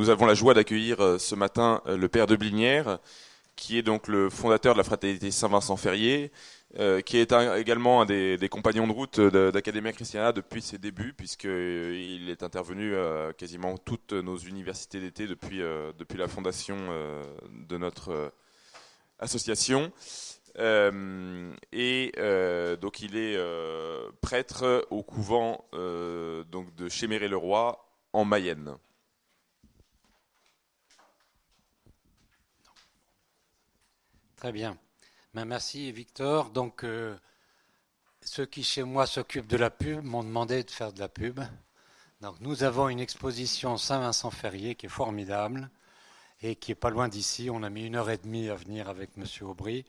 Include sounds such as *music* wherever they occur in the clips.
nous avons la joie d'accueillir euh, ce matin le père de Blinière, qui est donc le fondateur de la fraternité Saint-Vincent-Ferrier, qui est également un des, compagnons de route d'Academia Christiana depuis ses débuts, puisqu'il est intervenu à quasiment toutes nos universités d'été depuis, depuis la fondation de notre association. Euh, et euh, donc il est euh, prêtre au couvent donc de Chéméré-le-Roi en Mayenne. Très bien. Ben, merci Victor. Donc ceux qui chez moi s'occupent de la pub m'ont demandé de faire de la pub. Donc nous avons une exposition Saint-Vincent-Ferrier qui est formidable et qui est pas loin d'ici. On a mis une heure et demie à venir avec Monsieur Aubry.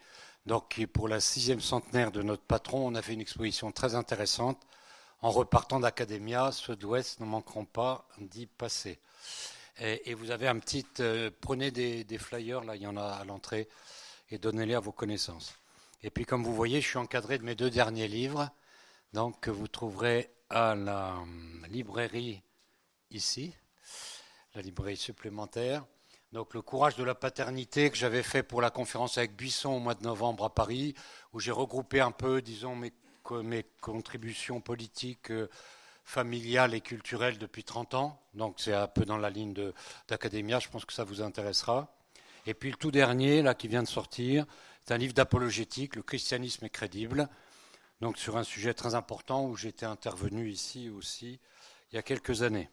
Donc, pour la sixième centenaire de notre patron, on a fait une exposition très intéressante. En repartant d'Academia, ceux de l'Ouest ne manqueront pas d'y passer. Et, vous avez un petit. Euh, prenez des, flyers, là, il y en a à l'entrée, et donnez-les à vos connaissances. Et puis, comme vous voyez, je suis encadré de mes deux derniers livres, donc que vous trouverez à la hum, librairie ici, la librairie supplémentaire. Donc le courage de la paternité que j'avais fait pour la conférence avec Buisson au mois de novembre à Paris, où j'ai regroupé un peu, disons, mes, contributions politiques, euh, familiales et culturelles depuis 30 ans. Donc c'est un peu dans la ligne d'Academia, je pense que ça vous intéressera. Et puis le tout dernier, là, qui vient de sortir, c'est un livre d'apologétique, Le christianisme est crédible, donc sur un sujet très important où j'étais intervenu ici aussi il y a quelques années.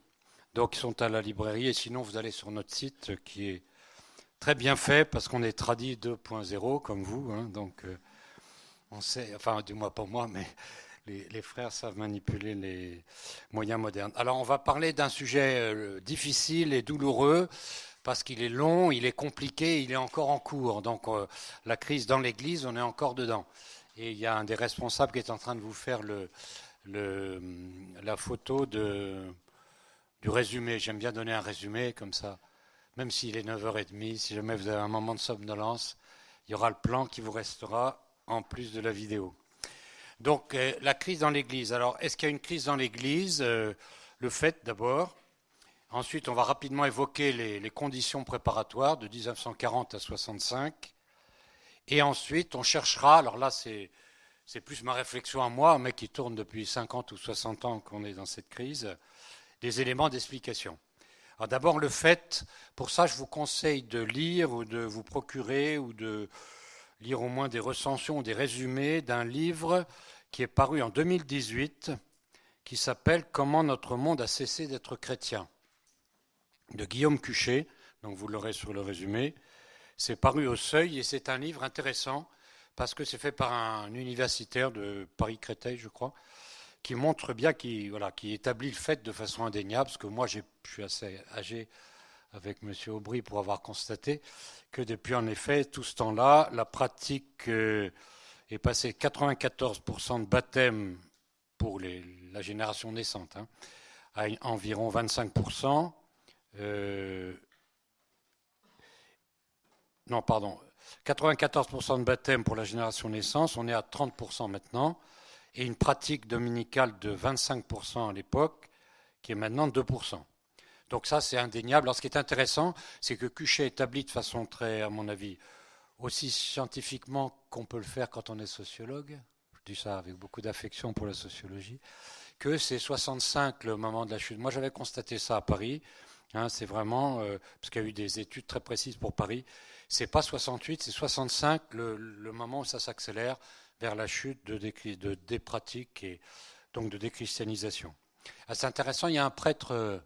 Donc ils sont à la librairie et sinon vous allez sur notre site qui est très bien fait parce qu'on est tradit 2.0 comme vous. Hein. donc euh, on sait, enfin du moins pas moi, mais les, frères savent manipuler les moyens modernes. Alors on va parler d'un sujet euh, difficile et douloureux parce qu'il est long, il est compliqué, il est encore en cours. Donc euh, la crise dans l'Église, on est encore dedans. Et il y a un des responsables qui est en train de vous faire le, le, la photo du résumé. J'aime bien donner un résumé comme ça. Même s'il est 9h30, si jamais vous avez un moment de somnolence, il y aura le plan qui vous restera en plus de la vidéo. Donc, euh, la crise dans l'Église. Alors, est-ce qu'il y a une crise dans l'Église? Euh, Le fait d'abord. Ensuite, on va rapidement évoquer les, conditions préparatoires de 1940 à 65. Et ensuite, on cherchera, alors là, c'est, plus ma réflexion à moi, mais qui tourne depuis 50 ou 60 ans qu'on est dans cette crise, des éléments d'explication. Alors d'abord le fait, pour ça je vous conseille de lire ou de vous procurer ou de lire au moins des recensions, des résumés d'un livre qui est paru en 2018 qui s'appelle Comment notre monde a cessé d'être chrétien de Guillaume Cuchet, donc vous l'aurez sur le résumé. C'est paru au Seuil et c'est un livre intéressant parce que c'est fait par un universitaire de Paris-Créteil, je crois, qui montre bien, qui, voilà, qui établit le fait de façon indéniable, parce que moi je suis assez âgé avec M. Aubry pour avoir constaté que depuis en effet tout ce temps-là, la pratique euh, est passée 94% de baptême pour la génération naissante, hein, à environ 25%. Euh, non, pardon, 94% de baptême pour la génération naissance, on est à 30% maintenant et une pratique dominicale de 25% à l'époque, qui est maintenant 2%. Donc ça, c'est indéniable. Alors ce qui est intéressant, c'est que Cuchet établit de façon très, à mon avis, aussi scientifiquement qu'on peut le faire quand on est sociologue, je dis ça avec beaucoup d'affection pour la sociologie, que c'est 65 le moment de la chute. Moi, j'avais constaté ça à Paris. Hein, c'est vraiment, euh, parce qu'il y a eu des études très précises pour Paris, c'est pas 68, c'est 65 le, moment où ça s'accélère vers la chute de des, pratiques et donc de déchristianisation. Ah, c'est intéressant, il y a un prêtre, euh,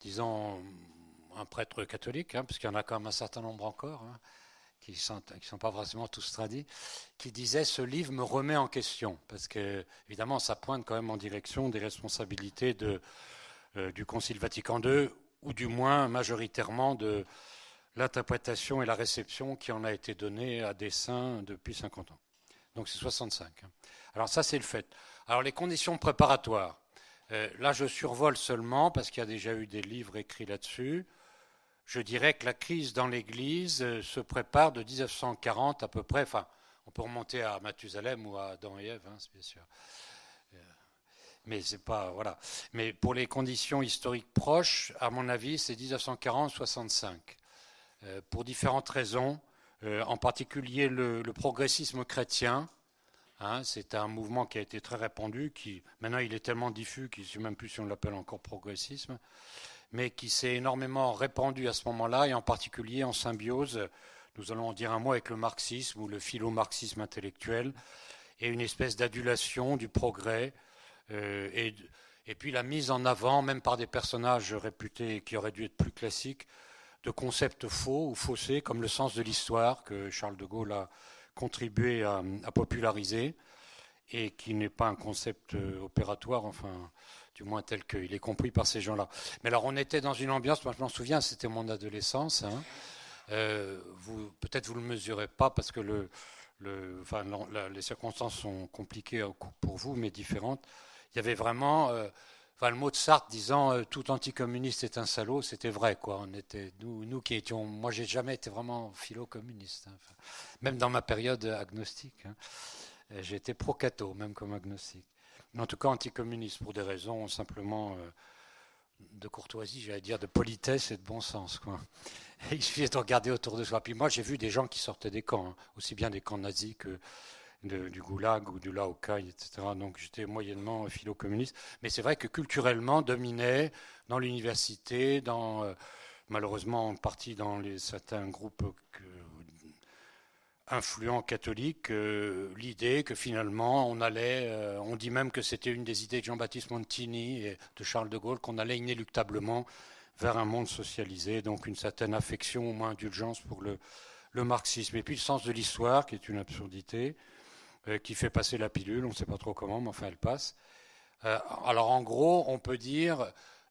disons, un prêtre catholique, hein, puisqu'il y en a quand même un certain nombre encore, hein, qui ne sont, sont, pas forcément tous tradis, qui disait ce livre me remet en question, parce que évidemment ça pointe quand même en direction des responsabilités de, euh, du Concile Vatican II, ou du moins majoritairement de l'interprétation et la réception qui en a été donnée à des saints depuis 50 ans. Donc c'est 65. Hein. Alors ça, c'est le fait. Alors les conditions préparatoires. Euh, là, je survole seulement parce qu'il y a déjà eu des livres écrits là-dessus. Je dirais que la crise dans l'Église euh, se prépare de 1940 à peu près. Enfin, on peut remonter à Mathusalem ou à Adam et Ève, hein, bien sûr. Mais c'est pas voilà. Mais pour les conditions historiques proches, à mon avis, c'est 1940-65. Euh, pour différentes raisons, euh, en particulier le, progressisme chrétien. Hein, c'est un mouvement qui a été très répandu, qui maintenant il est tellement diffus qu'il ne sait même plus si on l'appelle encore progressisme, mais qui s'est énormément répandu à ce moment-là, et en particulier en symbiose, nous allons en dire un mot avec le marxisme ou le philo-marxisme intellectuel, et une espèce d'adulation du progrès, et, et, puis la mise en avant, même par des personnages réputés qui auraient dû être plus classiques, de concepts faux ou faussés, comme le sens de l'histoire que Charles de Gaulle a contribué à, populariser, et qui n'est pas un concept euh, opératoire, enfin, du moins tel qu'il est compris par ces gens-là. Mais alors, on était dans une ambiance, moi je m'en souviens, c'était mon adolescence. Hein. Euh, vous, peut-être vous ne le mesurez pas parce que les circonstances sont compliquées pour vous, mais différentes il y avait vraiment euh, le mot de Sartre disant euh, tout anticommuniste est un salaud, c'était vrai quoi. On était nous, qui étions, moi j'ai jamais été vraiment philo-communiste, hein. même dans ma période agnostique. Hein. J'ai été pro-cato, même comme agnostique. Mais en tout cas anticommuniste pour des raisons simplement euh, de courtoisie, j'allais dire de politesse et de bon sens. Quoi. *laughs* il suffisait de regarder autour de soi. Puis moi, j'ai vu des gens qui sortaient des camps, hein. aussi bien des camps nazis que du goulag ou du laokai, etc. Donc j'étais moyennement philo-communiste. Mais c'est vrai que culturellement dominait dans l'université, dans euh, malheureusement en partie dans les, certains groupes influents catholiques, euh, l'idée que finalement on allait, euh, on dit même que c'était une des idées de Jean-Baptiste Montini et de Charles de Gaulle, qu'on allait inéluctablement vers un monde socialisé, donc une certaine affection, au moins indulgence pour le marxisme. Et puis le sens de l'histoire, qui est une absurdité. Euh, qui fait passer la pilule, on ne sait pas trop comment, mais enfin elle passe. Euh, alors en gros, on peut dire,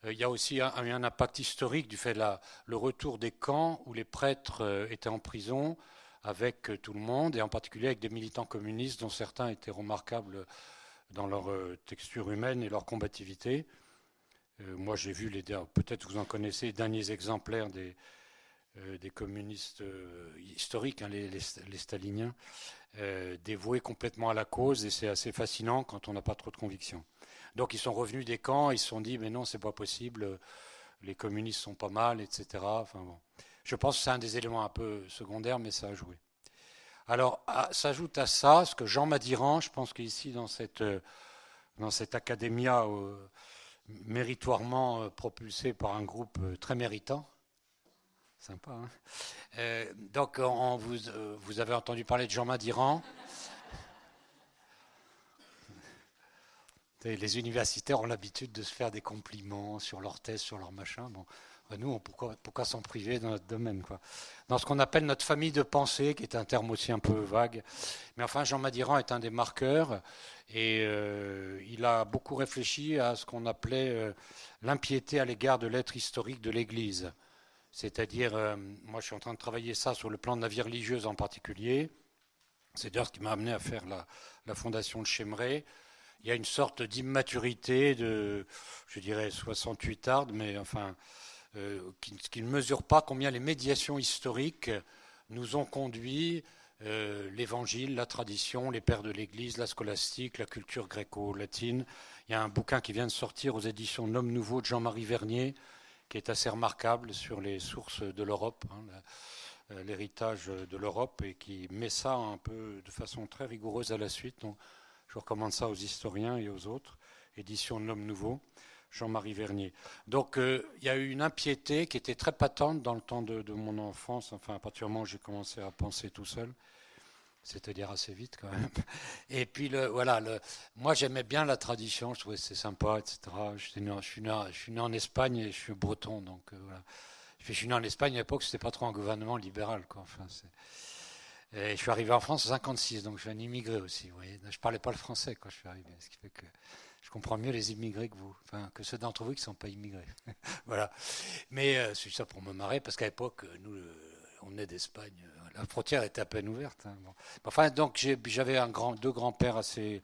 euh, il y a aussi un, un, impact historique du fait de la, le retour des camps où les prêtres étaient en prison avec tout le monde, et en particulier avec des militants communistes dont certains étaient remarquables dans leur texture humaine et leur combativité. moi, j'ai vu les peut-être vous en connaissez, les derniers exemplaires des, des communistes historiques, hein, les, les, staliniens, euh, dévoués complètement à la cause et c'est assez fascinant quand on n'a pas trop de conviction. Donc ils sont revenus des camps, ils se sont dit mais non c'est pas possible, les communistes sont pas mal, etc. Enfin bon, je pense que c'est un des éléments un peu secondaires, mais ça a joué. Alors s'ajoute à ça ce que Jean Madiran, je pense qu'ici dans cette dans cette académia euh, méritoirement euh, propulsée par un groupe très méritant, Sympa. Hein euh, donc, vous, euh, vous, avez entendu parler de Jean Madiran. Les universitaires ont l'habitude de se faire des compliments sur leur thèse, sur leur machin. Bon, bah, nous, pourquoi, pourquoi s'en priver dans notre domaine quoi? Dans ce qu'on appelle notre famille de pensée, qui est un terme aussi un peu vague. Mais enfin, Jean Madiran est un des marqueurs et euh, il a beaucoup réfléchi à ce qu'on appelait l'impiété à l'égard de l'être historique de l'Église. C'est-à-dire, euh, moi je suis en train de travailler ça sur le plan de la vie religieuse en particulier. C'est d'ailleurs ce qui m'a amené à faire la, fondation de Chemray. Il y a une sorte d'immaturité de, je dirais, 68 ardes, mais enfin, euh, qui, ne mesure pas combien les médiations historiques nous ont conduit euh, l'évangile, la tradition, les pères de l'Église, la scolastique, la culture gréco-latine. Il y a un bouquin qui vient de sortir aux éditions L'Homme Nouveau de Jean-Marie Vernier, qui est assez remarquable sur les sources de l'Europe, hein, euh, l'héritage de l'Europe, et qui met ça un peu de façon très rigoureuse à la suite. Donc, je recommande ça aux historiens et aux autres. Édition de l'Homme Nouveau, Jean-Marie Vernier. Donc, euh, il y a eu une impiété qui était très patente dans le temps de, de mon enfance, enfin, à partir du moment où j'ai commencé à penser tout seul c'est-à-dire assez vite quand même. *laughs* Et puis le, voilà, le, moi j'aimais bien la tradition, je trouvais c'est sympa, etc. Je suis, né, en Espagne et je suis breton, donc euh, voilà. Je suis né en Espagne à l'époque, c'était pas trop un gouvernement libéral, quoi. Enfin, je suis arrivé en France en 56, donc je suis un immigré aussi. Vous voyez. Je parlais pas le français quand je suis arrivé, ce qui fait que je comprends mieux les immigrés que vous, enfin que ceux d'entre vous qui ne sont pas immigrés. *laughs* voilà. Mais euh, c'est ça pour me marrer, parce qu'à l'époque, nous, on est d'Espagne la frontière était à peine ouverte. Hein, enfin, donc j'avais deux grands-pères assez,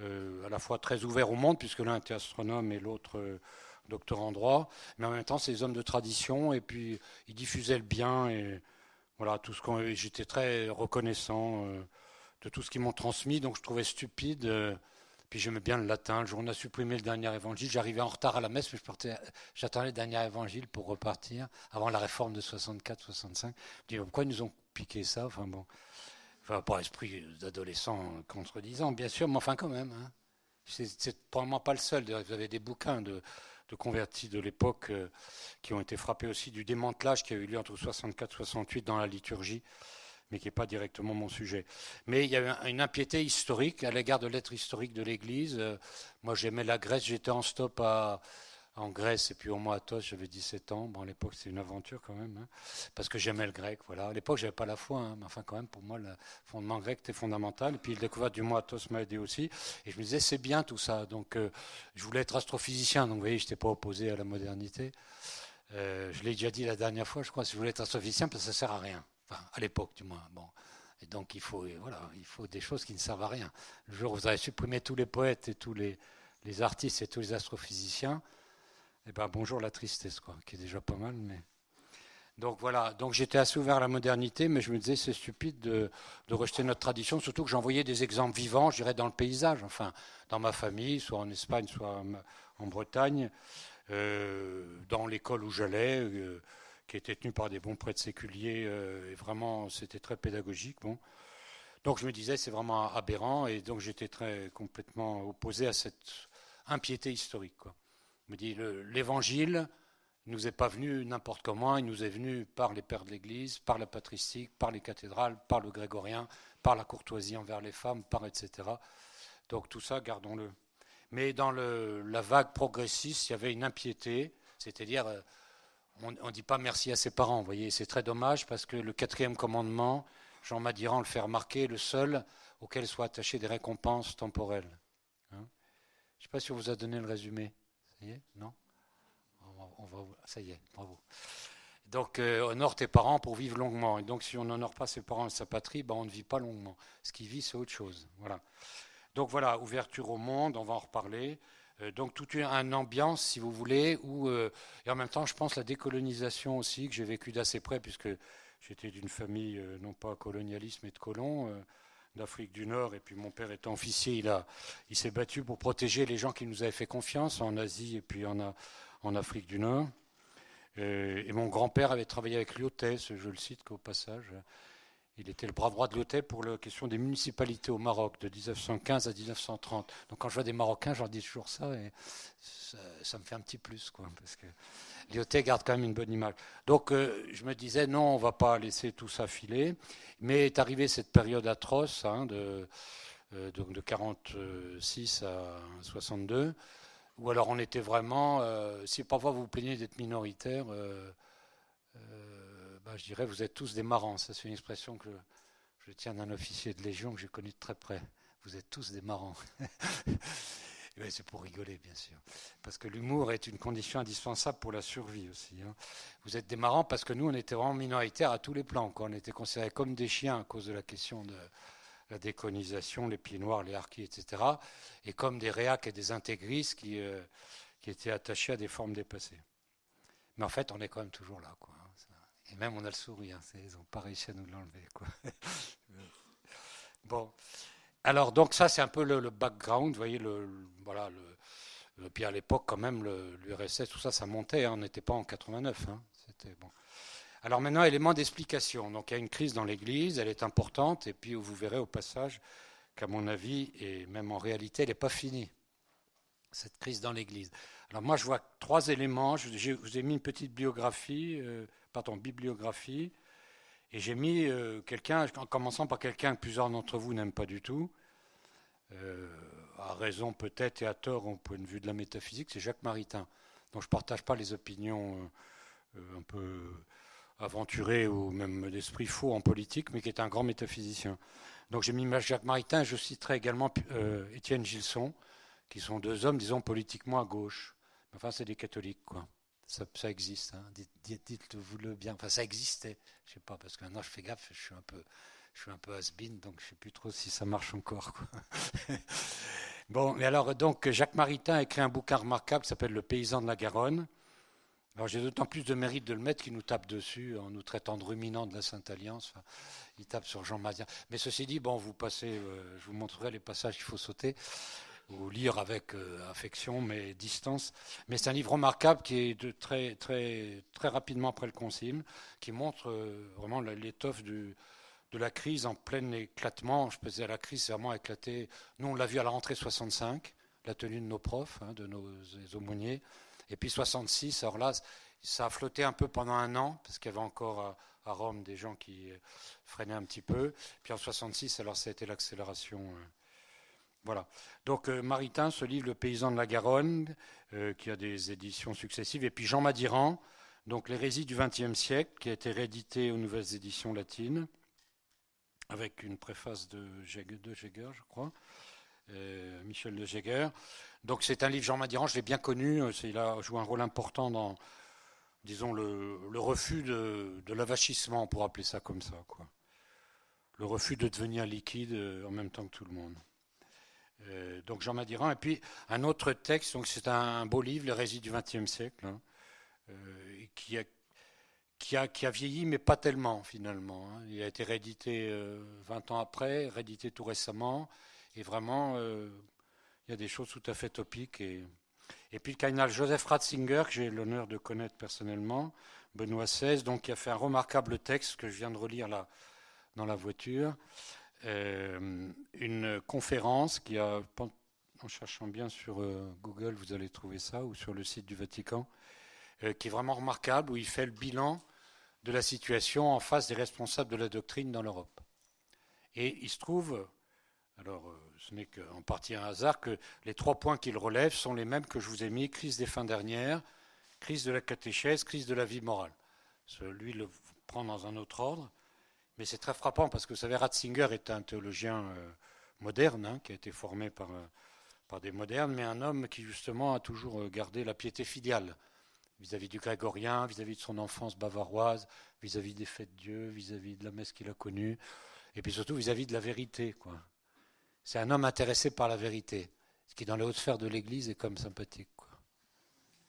euh, à la fois très ouverts au monde, puisque l'un était astronome et l'autre euh, docteur en droit, mais en même temps, c'est des hommes de tradition, et puis ils diffusaient le bien, et voilà, tout ce qu'on, j'étais très reconnaissant euh, de tout ce qu'ils m'ont transmis, donc je trouvais stupide Puis j'aimais bien le latin. Le jour où on a supprimé le dernier évangile, j'arrivais en retard à la messe, mais j'attendais le dernier évangile pour repartir avant la réforme de 64-65. Je dis pourquoi ils nous ont piqué ça? Enfin bon, enfin, pas esprit d'adolescent contredisant, bien sûr, mais enfin quand même. Hein. C'est probablement pas le seul. Vous avez des bouquins de, convertis de l'époque euh, qui ont été frappés aussi du démantelage qui a eu lieu entre 64 et 68 dans la liturgie mais qui n'est pas directement mon sujet. Mais il y a une impiété historique à l'égard de l'être historique de l'Église. Euh, moi, j'aimais la Grèce, j'étais en stop en Grèce et puis au mois Athos, j'avais 17 ans. Bon, à l'époque, c'est une aventure quand même, hein, parce que j'aimais le grec. Voilà. À l'époque, j'avais pas la foi, hein, mais enfin, quand même, pour moi, le fondement grec était fondamental. Et puis, le découverte du mois Athos m'a aidé aussi. Et je me disais, c'est bien tout ça. Donc, euh, je voulais être astrophysicien. Donc, vous voyez, je n'étais pas opposé à la modernité. Euh, je l'ai déjà dit la dernière fois, je crois, si je voulais être astrophysicien, parce que ça sert à rien. Enfin, à l'époque, du moins. Bon. Et donc, il faut, voilà, il faut des choses qui ne servent à rien. Le jour où vous avez supprimé tous les poètes et tous les, artistes et tous les astrophysiciens, eh ben, bonjour la tristesse, quoi, qui est déjà pas mal, mais. Donc voilà, donc j'étais assez ouvert à la modernité, mais je me disais c'est stupide de, de, rejeter notre tradition, surtout que j'envoyais des exemples vivants, je dirais, dans le paysage, enfin, dans ma famille, soit en Espagne, soit en Bretagne, euh, dans l'école où j'allais. Euh, qui était tenu par des bons prêtres séculiers, euh, et vraiment, c'était très pédagogique. Bon. Donc je me disais, c'est vraiment aberrant, et donc j'étais très complètement opposé à cette impiété historique. Quoi. Je me dis, l'évangile ne nous est pas venu n'importe comment, il nous est venu par les pères de l'Église, par la patristique, par les cathédrales, par le grégorien, par la courtoisie envers les femmes, par etc. Donc tout ça, gardons-le. Mais dans la vague progressiste, il y avait une impiété, c'est-à-dire euh, on ne dit pas merci à ses parents. Vous voyez, c'est très dommage parce que le quatrième commandement, Jean Madiran le fait remarquer, le seul auquel soient attachées des récompenses temporelles. Hein. Je ne sais pas si on vous a donné le résumé. Ça y est Non on va, Ça y est, bravo. Donc, euh, honore tes parents pour vivre longuement. Et donc, si on n'honore pas ses parents et sa patrie, ben, on ne vit pas longuement. Ce qui vit, c'est autre chose. Voilà. Donc, voilà, ouverture au monde, on va en reparler. Euh, donc toute une ambiance, si vous voulez, où, euh, et en même temps, je pense la décolonisation aussi, que j'ai vécu d'assez près, puisque j'étais d'une famille euh, non pas colonialiste, mais de colons d'Afrique du Nord, et puis mon père étant officier, il, il s'est battu pour protéger les gens qui nous avaient fait confiance en Asie et puis en, en Afrique du Nord. Et, mon grand-père avait travaillé avec Lyotès, je le cite qu'au passage, il était le bras droit de l'OTE pour la question des municipalités au Maroc de 1915 à 1930. Donc quand je vois des Marocains, je leur dis toujours ça et ça, me fait un petit plus, quoi, parce que l'IOT garde quand même une bonne image. Donc euh, je me disais non, on va pas laisser tout ça filer. Mais est arrivée cette période atroce hein, de, euh, donc de 46 à 62, où alors on était vraiment, euh, si parfois vous vous plaignez d'être minoritaire, bah, je dirais vous êtes tous des marrants. C'est une expression que je tiens d'un officier de Légion que j'ai connu de très près. Vous êtes tous des marrants. *laughs* c'est pour rigoler, bien sûr. Parce que l'humour est une condition indispensable pour la survie aussi. Hein. Vous êtes des marrants parce que nous, on était vraiment minoritaires à tous les plans. On était considérés comme des chiens à cause de la question de la décolonisation, les pieds noirs, les harkis, etc. Et comme des réacs et des intégristes qui, euh, qui étaient attachés à des formes dépassées. Mais en fait, on est quand même toujours là. Quoi. Même on a le sourire, hein, ils n'ont pas réussi à nous l'enlever. bon. Alors, donc ça, c'est un peu le, background, vous voyez, le, voilà, le, puis à l'époque, quand même, l'URSS, tout ça, ça montait, hein, on n'était pas en 89. Hein, c'était bon. Alors maintenant, élément d'explication. Donc il y a une crise dans l'Église, elle est importante, et puis vous verrez au passage qu'à mon avis, et même en réalité, elle n'est pas finie, cette crise dans l'Église. Alors moi, je vois trois éléments. Je, vous ai mis une petite biographie. Euh, pardon, bibliographie. Et j'ai mis euh, quelqu'un, en commençant par quelqu'un que plusieurs d'entre vous n'aiment pas du tout, euh, à raison peut-être et à tort au point de vue de la métaphysique, c'est Jacques Maritain. Donc je ne partage pas les opinions euh, un peu aventurées ou même d'esprit faux en politique, mais qui est un grand métaphysicien. Donc j'ai mis Jacques Maritain, je citerai également Étienne Gilson, qui sont deux hommes, disons, politiquement à gauche. Enfin, c'est des catholiques, quoi. Ça, existe, hein. dites-vous le bien. Enfin, ça existait. Je sais pas, parce que maintenant je fais gaffe, je suis un peu, je suis un peu has-been, donc je sais plus trop si ça marche encore. *laughs* bon, mais alors, donc, Jacques Maritain a écrit un bouquin remarquable qui s'appelle Le paysan de la Garonne. Alors, j'ai d'autant plus de mérite de le mettre qu'il nous tape dessus en nous traitant de ruminants de la Sainte-Alliance. il tape sur Jean Mazien. Mais ceci dit, bon, vous passez, euh, je vous montrerai les passages qu'il faut sauter. Ou lire avec euh, affection mais distance. Mais c'est un livre remarquable qui est très, très, très rapidement après le Concile, qui montre euh, vraiment l'étoffe de la crise en plein éclatement. Je peux dire, la crise s'est vraiment éclatée. Nous, on l'a vu à la rentrée 65, la tenue de nos profs, hein, de nos aumôniers. Et puis 66, alors là, ça a flotté un peu pendant un an, parce qu'il y avait encore à, à, Rome des gens qui euh, freinaient un petit peu. Puis en 66, alors ça a été l'accélération. Voilà. Donc euh, Maritain, ce livre Le paysan de la Garonne, euh, qui a des éditions successives, et puis Jean Madiran, donc l'hérésie du XXe siècle, qui a été réédité aux nouvelles éditions latines, avec une préface de Jäger, de je crois, euh, Michel de Jäger. Donc c'est un livre Jean Madiran, je l'ai bien connu, il a joué un rôle important dans, disons, le, refus de, de l'avachissement, pour appeler ça comme ça, quoi. Le refus de devenir liquide en même temps que tout le monde. Euh, donc Jean Madiran. Et puis un autre texte, donc c'est un, beau livre, récits du XXe siècle, hein, euh, qui, a, vieilli, mais pas tellement finalement. Hein. Il a été réédité 20 euh, ans après, réédité tout récemment, et vraiment, il y a des choses tout à fait topiques. Et, puis le cardinal Joseph Ratzinger, que j'ai l'honneur de connaître personnellement, Benoît XVI, donc qui a fait un remarquable texte que je viens de relire là dans la voiture. Euh, une conférence qui a, en cherchant bien sur euh, Google, vous allez trouver ça, ou sur le site du Vatican, euh, qui est vraiment remarquable, où il fait le bilan de la situation en face des responsables de la doctrine dans l'Europe. Et il se trouve, alors ce n'est qu'en partie un hasard, que les trois points qu'il relève sont les mêmes que je vous ai mis, crise des fins dernières, crise de la catéchèse, crise de la vie morale. Celui le prend dans un autre ordre. Mais c'est très frappant parce que vous savez, Ratzinger est un théologien euh, moderne, hein, qui a été formé par, euh, par des modernes, mais un homme qui justement a toujours euh, gardé la piété filiale vis-à-vis du grégorien, vis-à-vis de son enfance bavaroise, vis-à-vis des fêtes de Dieu, vis-à-vis de la messe qu'il a connue, et puis surtout vis-à-vis de la vérité. Quoi. C'est un homme intéressé par la vérité, ce qui dans les hautes sphères de l'Église est comme sympathique. Quoi.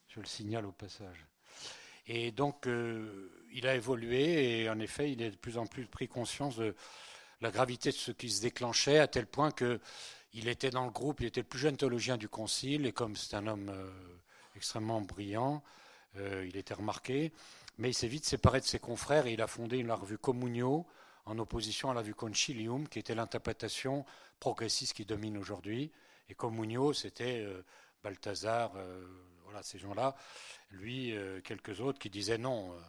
Je le signale au passage. Et donc, euh, il a évolué et en effet, il est de plus en plus pris conscience de la gravité de ce qui se déclenchait, à tel point qu'il était dans le groupe, il était le plus jeune théologien du Concile, et comme c'est un homme euh, extrêmement brillant, euh, il était remarqué, mais il s'est vite séparé de ses confrères et il a fondé la revue Communio en opposition à la revue Concilium, qui était l'interprétation progressiste qui domine aujourd'hui. Et Communio, c'était Balthazar, voilà, ces gens-là lui, euh, quelques autres qui disaient non, euh,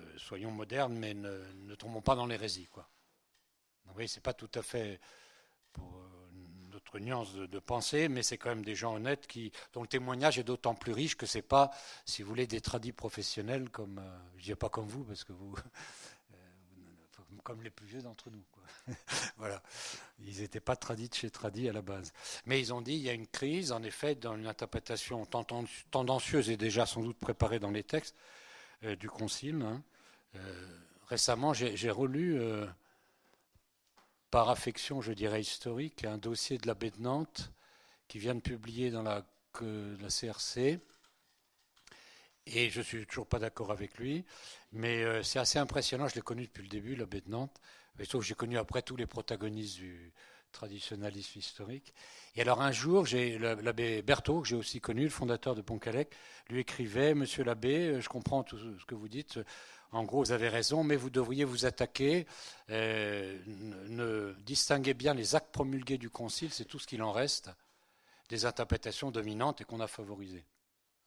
euh, soyons modernes, mais ne, tombons pas dans l'hérésie. Quoi. Oui, c'est pas tout à fait pour notre nuance de, pensée, mais c'est quand même des gens honnêtes qui, dont le témoignage est d'autant plus riche que c'est pas, si vous voulez, des tradis professionnels comme, je dis pas comme vous parce que vous, *laughs* comme les plus vieux d'entre nous. *laughs* voilà. Ils n'étaient pas tradis chez tradis à la base. Mais ils ont dit il y a une crise, en effet, dans une interprétation tendancieuse et déjà sans doute préparée dans les textes euh, du Concile. Hein. Euh, récemment, j'ai relu, euh, par affection, je dirais historique, un dossier de l'abbé de Nantes qui vient de publier dans la, CRC. Et je suis toujours pas d'accord avec lui, mais c'est assez impressionnant. Je l'ai connu depuis le début, l'abbé de Nantes. Sauf que j'ai connu après tous les protagonistes du traditionnalisme historique. Et alors un jour, l'abbé Berthaud, que j'ai aussi connu, le fondateur de Pontcalec, lui écrivait Monsieur l'abbé, euh, je comprends tout ce que vous dites. En gros, vous avez raison, mais vous devriez vous attaquer, euh, ne, distinguer bien les actes promulgués du Concile, c'est tout ce qu'il en reste, des interprétations dominantes et qu'on a favorisées.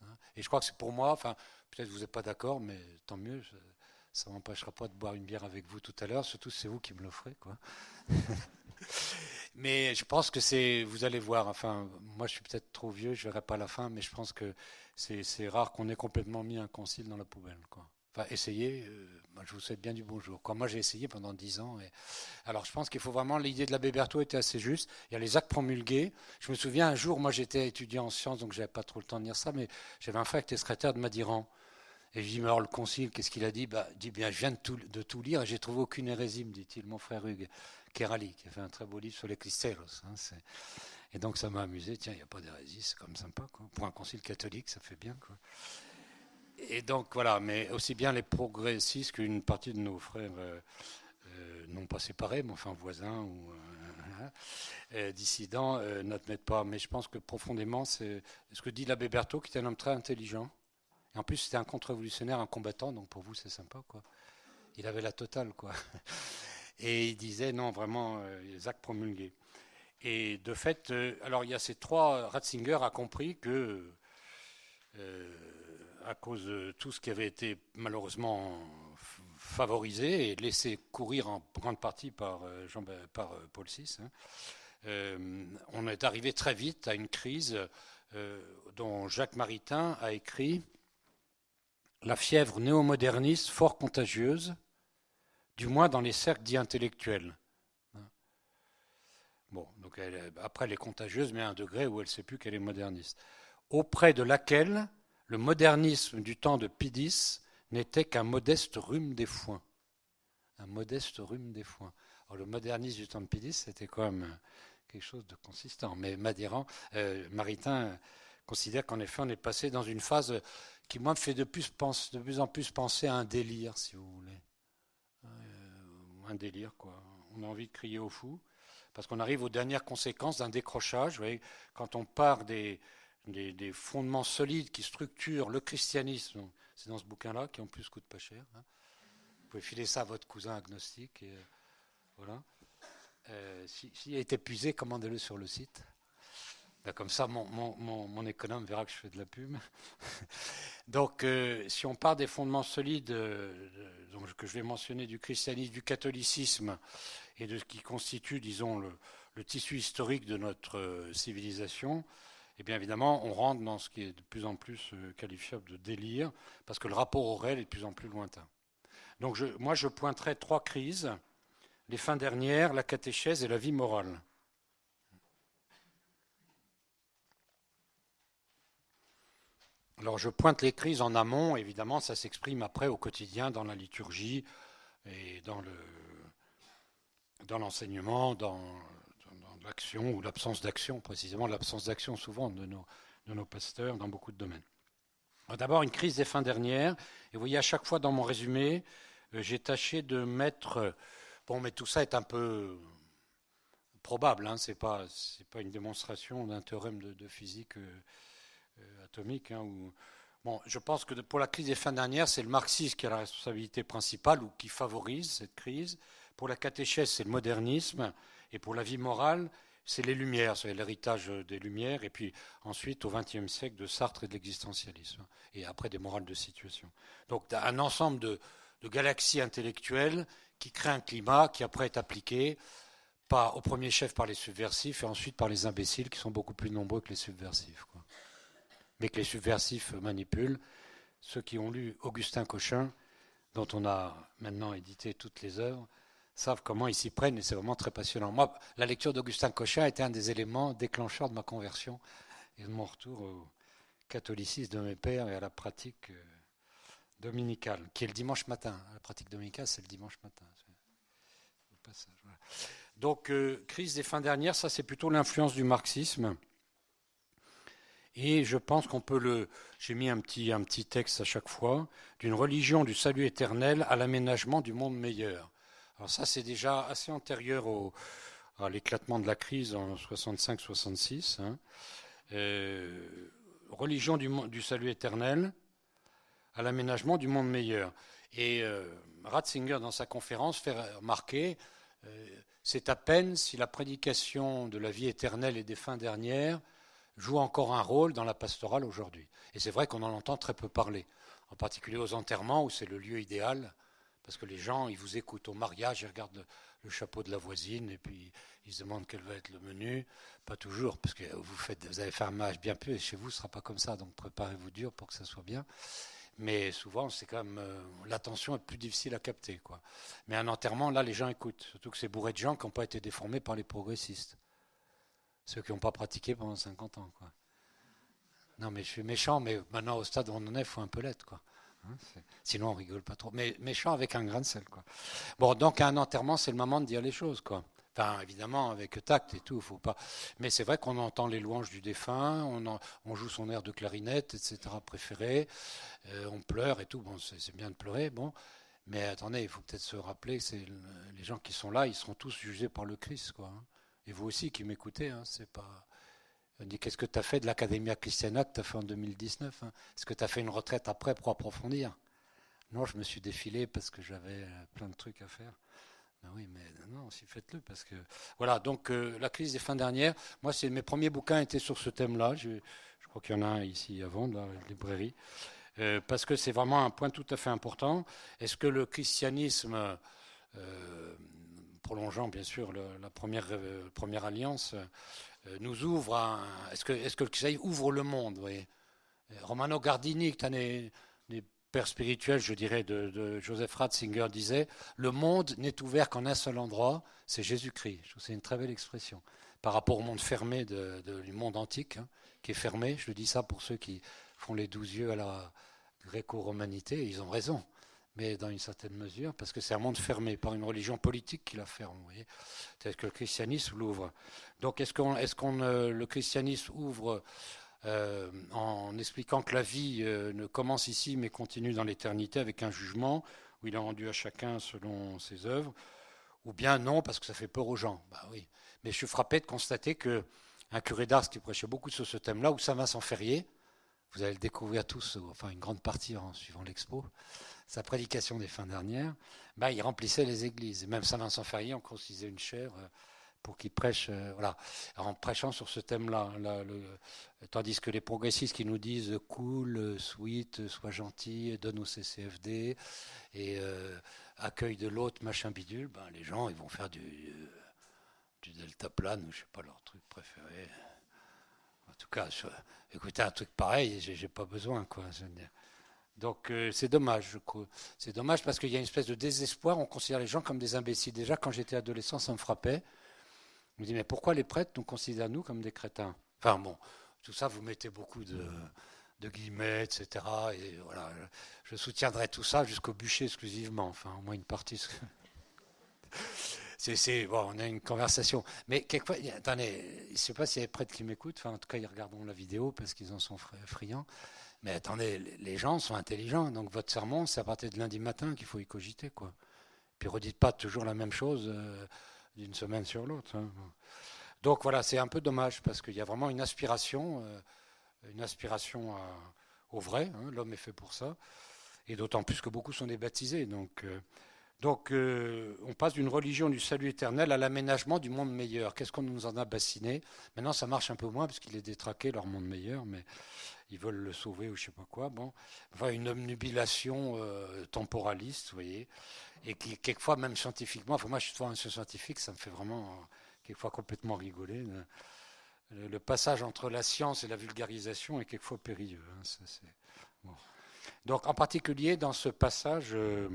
Hein. Et je crois que c'est pour moi, enfin, peut-être vous n'êtes pas d'accord, mais tant mieux ça ne m'empêchera pas de boire une bière avec vous tout à l'heure, surtout c'est vous qui me l'offrez. *laughs* mais je pense que c'est, vous allez voir, enfin, moi je suis peut-être trop vieux, je verrai pas la fin, mais je pense que c'est rare qu'on ait complètement mis un concile dans la poubelle. Enfin, essayez, euh, je vous souhaite bien du bonjour. Moi j'ai essayé pendant dix ans. Et... Alors je pense qu'il faut vraiment, l'idée de l'abbé Berthaud était assez juste. Il y a les actes promulgués. Je me souviens un jour, moi j'étais étudiant en sciences, donc j'avais pas trop le temps de lire ça, mais j'avais un frère qui était secrétaire de Madiran. Et je dis, mais alors le concile, qu'est-ce qu'il a dit? Bah, dit, bien, je viens de tout, lire et j'ai trouvé aucune hérésie, dit-il, mon frère Hugues Kerali, qui a fait un très beau livre sur les Christeros. Hein, et donc ça m'a amusé, tiens, il n'y a pas d'hérésie, c'est comme sympa. Quoi. Pour un concile catholique, ça fait bien. Quoi. Et donc voilà, mais aussi bien les progressistes qu'une partie de nos frères, euh, euh, non pas séparés, mais enfin voisins ou euh, hein, dissidents, n'admettent pas. Mais je pense que profondément, c'est ce que dit l'abbé Berthaud, qui était un homme très intelligent. Et en plus, c'était un contre-révolutionnaire, un combattant, donc pour vous, c'est sympa, quoi. Il avait la totale, quoi. Et il disait, non, vraiment, les actes promulgués. Et de fait, alors il y a ces trois, Ratzinger a compris que à cause de tout ce qui avait été malheureusement favorisé et laissé courir en grande partie par, euh, par euh, Paul VI, hein, euh, on est arrivé très vite à une crise dont Jacques Maritain a écrit La fièvre néo-moderniste fort contagieuse, du moins dans les cercles dits intellectuels. Bon, donc après elle est contagieuse, mais à un degré où elle ne sait plus qu'elle est moderniste. Auprès de laquelle le modernisme du temps de Pidis n'était qu'un modeste rhume des foins. Un modeste rhume des foins. Alors, le modernisme du temps de Pidis, c'était quand même quelque chose de consistant. Mais Madiran, euh, Maritain considère qu'en effet, on est passé dans une phase qui, moi, me fait de plus en plus penser à un délire, si vous voulez. Un délire, quoi. On a envie de crier au fou, parce qu'on arrive aux dernières conséquences d'un décrochage. Vous voyez, quand on part des, des, fondements solides qui structurent le christianisme. C'est dans ce bouquin-là, qui en plus coûte pas cher. Hein. Vous pouvez filer ça à votre cousin agnostique. Euh, voilà. Euh, S'il est épuisé, commandez-le sur le site. Ben, comme ça, mon, mon, économe verra que je fais de la pub. *laughs* donc, euh, si on part des fondements solides donc, que je vais mentionner du christianisme, du catholicisme et de ce qui constitue, disons, le, tissu historique de notre civilisation, et bien évidemment, on rentre dans ce qui est de plus en plus euh, qualifiable de délire, parce que le rapport au réel est de plus en plus lointain. Donc moi, je pointerai trois crises, les fins dernières, la catéchèse et la vie morale. Alors je pointe les crises en amont, évidemment, ça s'exprime après au quotidien dans la liturgie et dans l'enseignement, dans l'action ou l'absence d'action, précisément l'absence d'action souvent de nos, de nos pasteurs dans beaucoup de domaines. D'abord, une crise des fins dernières. Et vous voyez, à chaque fois dans mon résumé, euh, j'ai tâché de mettre. Bon, mais tout ça est un peu probable, hein, ce n'est pas, pas, une démonstration d'un théorème de, physique euh, atomique. Hein, bon, je pense que pour la crise des fins dernières, c'est le marxisme qui a la responsabilité principale ou qui favorise cette crise. Pour la catéchèse, c'est le modernisme. Et pour la vie morale, c'est les Lumières, c'est l'héritage des Lumières, et puis ensuite au XXe siècle de Sartre et de l'existentialisme, et après des morales de situation. Donc un ensemble de, galaxies intellectuelles qui créent un climat qui après est appliqué au premier chef par les subversifs et ensuite par les imbéciles qui sont beaucoup plus nombreux que les subversifs. Mais que les subversifs manipulent. Ceux qui ont lu Augustin Cochin, dont on a maintenant édité toutes les œuvres, savent comment ils s'y prennent et c'est vraiment très passionnant. Moi, la lecture d'Augustin Cochin été un des éléments déclencheurs de ma conversion et de mon retour au catholicisme de mes pères et à la pratique euh, dominicale, qui est le dimanche matin. La pratique dominicale, c'est le dimanche matin. Donc, euh, crise des fins dernières, ça c'est plutôt l'influence du marxisme. Et je pense qu'on peut le. J'ai mis un petit, un petit texte à chaque fois. D'une religion du salut éternel à l'aménagement du monde meilleur. Alors ça, c'est déjà assez antérieur au, à l'éclatement de la crise en 65-66. Hein. Euh, religion du, salut éternel à l'aménagement du monde meilleur. Et euh, Ratzinger, dans sa conférence, fait remarquer euh, c'est à peine si la prédication de la vie éternelle et des fins dernières joue encore un rôle dans la pastorale aujourd'hui. Et c'est vrai qu'on en entend très peu parler, en particulier aux enterrements où c'est le lieu idéal parce que les gens, ils vous écoutent au mariage, ils regardent le, chapeau de la voisine et puis ils se demandent quel va être le menu. Pas toujours, parce que vous, faites, vous allez faire un mariage bien peu et chez vous, ce ne sera pas comme ça. Donc préparez-vous dur pour que ça soit bien. Mais souvent, c'est quand même euh, l'attention est plus difficile à capter. Quoi. Mais un enterrement, là, les gens écoutent. Surtout que c'est bourré de gens qui n'ont pas été déformés par les progressistes. Ceux qui n'ont pas pratiqué pendant 50 ans. Quoi. Non, mais je suis méchant, mais maintenant, au stade où on en est, il faut un peu l'être. Quoi. Hein, sinon, on rigole pas trop. Mais méchant avec un grain de sel, quoi. Bon, donc un enterrement, c'est le moment de dire les choses, quoi. Enfin, évidemment, avec tact et tout, faut pas. Mais c'est vrai qu'on entend les louanges du défunt, on, joue son air de clarinette, etc. préféré, euh, on pleure et tout. Bon, c'est bien de pleurer, bon. Mais attendez, il faut peut-être se rappeler que les gens qui sont là, ils seront tous jugés par le Christ, quoi. Hein. Et vous aussi qui m'écoutez, hein, c'est pas. On dit qu'est-ce que tu as fait de l'Academia Christiana que tu as fait en 2019 hein? Est-ce que tu as fait une retraite après pour approfondir? Non, je me suis défilé parce que j'avais euh, plein de trucs à faire. Ben oui, mais non, si faites-le parce que voilà. Donc euh, la crise des fins dernières. Moi, c'est mes premiers bouquins étaient sur ce thème-là. Je, crois qu'il y en a un ici avant dans la librairie. Euh, parce que c'est vraiment un point tout à fait important. Est-ce que le christianisme, prolongeant bien sûr la première, euh, alliance, nous ouvre à, est-ce que, que le ouvre le monde Romano Gardini, qui est un des pères spirituels, je dirais, de, Joseph Ratzinger, disait Le monde n'est ouvert qu'en un seul endroit, c'est Jésus-Christ. C'est une très belle expression. Par rapport au monde fermé du monde antique, hein, qui est fermé, je dis ça pour ceux qui font les douze yeux à la gréco-romanité, ils ont raison, mais dans une certaine mesure, parce que c'est un monde fermé par une religion politique qui la ferme. Vous voyez Peut-être que le christianisme l'ouvre. Donc est-ce qu'on, est-ce qu'on, euh, le christianisme ouvre euh, en expliquant que la vie euh, ne commence ici mais continue dans l'éternité avec un jugement où il est rendu à chacun selon ses œuvres, ou bien non parce que ça fait peur aux gens? Bah oui. Mais je suis frappé de constater que un curé d'Ars qui prêchait beaucoup sur ce thème-là, ou Saint Vincent Ferrier, vous allez le découvrir tous, enfin une grande partie en suivant l'expo, sa prédication des fins dernières, bah, il remplissait les églises. Même Saint-Vincent Ferrier en construisait une chaire euh, pour qu'il prêche, euh, voilà, en prêchant sur ce thème-là. tandis que les progressistes qui nous disent cool, sweet, sois gentil, donne au CCFD et euh, accueille de l'autre, machin bidule, ben, les gens ils vont faire du, delta plane, ou je sais pas leur truc préféré. En tout cas, écouter un truc pareil, j'ai pas besoin, quoi. Donc euh, c'est dommage, C'est dommage parce qu'il y a une espèce de désespoir. On considère les gens comme des imbéciles. Déjà, quand j'étais adolescent, ça me frappait. Je me dis, mais pourquoi les prêtres nous considèrent nous comme des crétins? Enfin bon, tout ça, vous mettez beaucoup de, guillemets, etc. Et voilà, je soutiendrai tout ça jusqu'au bûcher exclusivement. Enfin, au moins une partie. c'est, bon, on a une conversation. Mais quelquefois, attendez, je ne sais pas s'il y a des prêtres qui m'écoutent, enfin, en tout cas, ils regarderont la vidéo parce qu'ils en sont friands. Mais attendez, les gens sont intelligents, donc votre sermon, c'est à partir de lundi matin qu'il faut y cogiter, quoi. Puis redites pas toujours la même chose euh, d'une semaine sur l'autre. Hein. Donc voilà, c'est un peu dommage parce qu'il y a vraiment une aspiration, euh, une aspiration au vrai. Hein, l'homme est fait pour ça, et d'autant plus que beaucoup sont débaptisés. Donc euh, donc, on passe d'une religion du salut éternel à l'aménagement du monde meilleur. Qu'est-ce qu'on nous en a bassiné? Maintenant, ça marche un peu moins parce qu'il est détraqué, leur monde meilleur, mais ils veulent le sauver ou je sais pas quoi. Bon, enfin, une omnubilation euh, temporaliste, vous voyez, et qui, quelquefois, même scientifiquement, enfin, moi, je suis un scientifique, ça me fait vraiment, euh, quelquefois, complètement rigoler. Le, passage entre la science et la vulgarisation est quelquefois périlleux. Hein, Donc, en particulier, dans ce passage de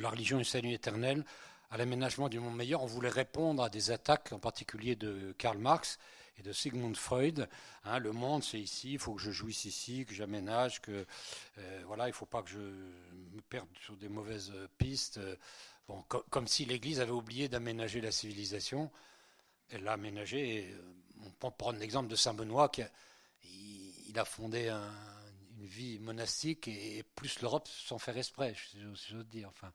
la religion du salut éternel à l'aménagement du monde meilleur, on voulait répondre à des attaques, en particulier de Karl Marx et de Sigmund Freud. Hein, le monde, c'est ici, il faut que je jouisse ici, que j'aménage, que euh, voilà, il ne faut pas que je me perde sur des mauvaises pistes. Bon, comme si l'Église avait oublié d'aménager la civilisation. Elle l'a aménagé. Euh, on peut prendre l'exemple de Saint Benoît, qui a, il, a fondé un, une vie monastique et, plus l'Europe sans faire esprit, si j'ose dire. Enfin,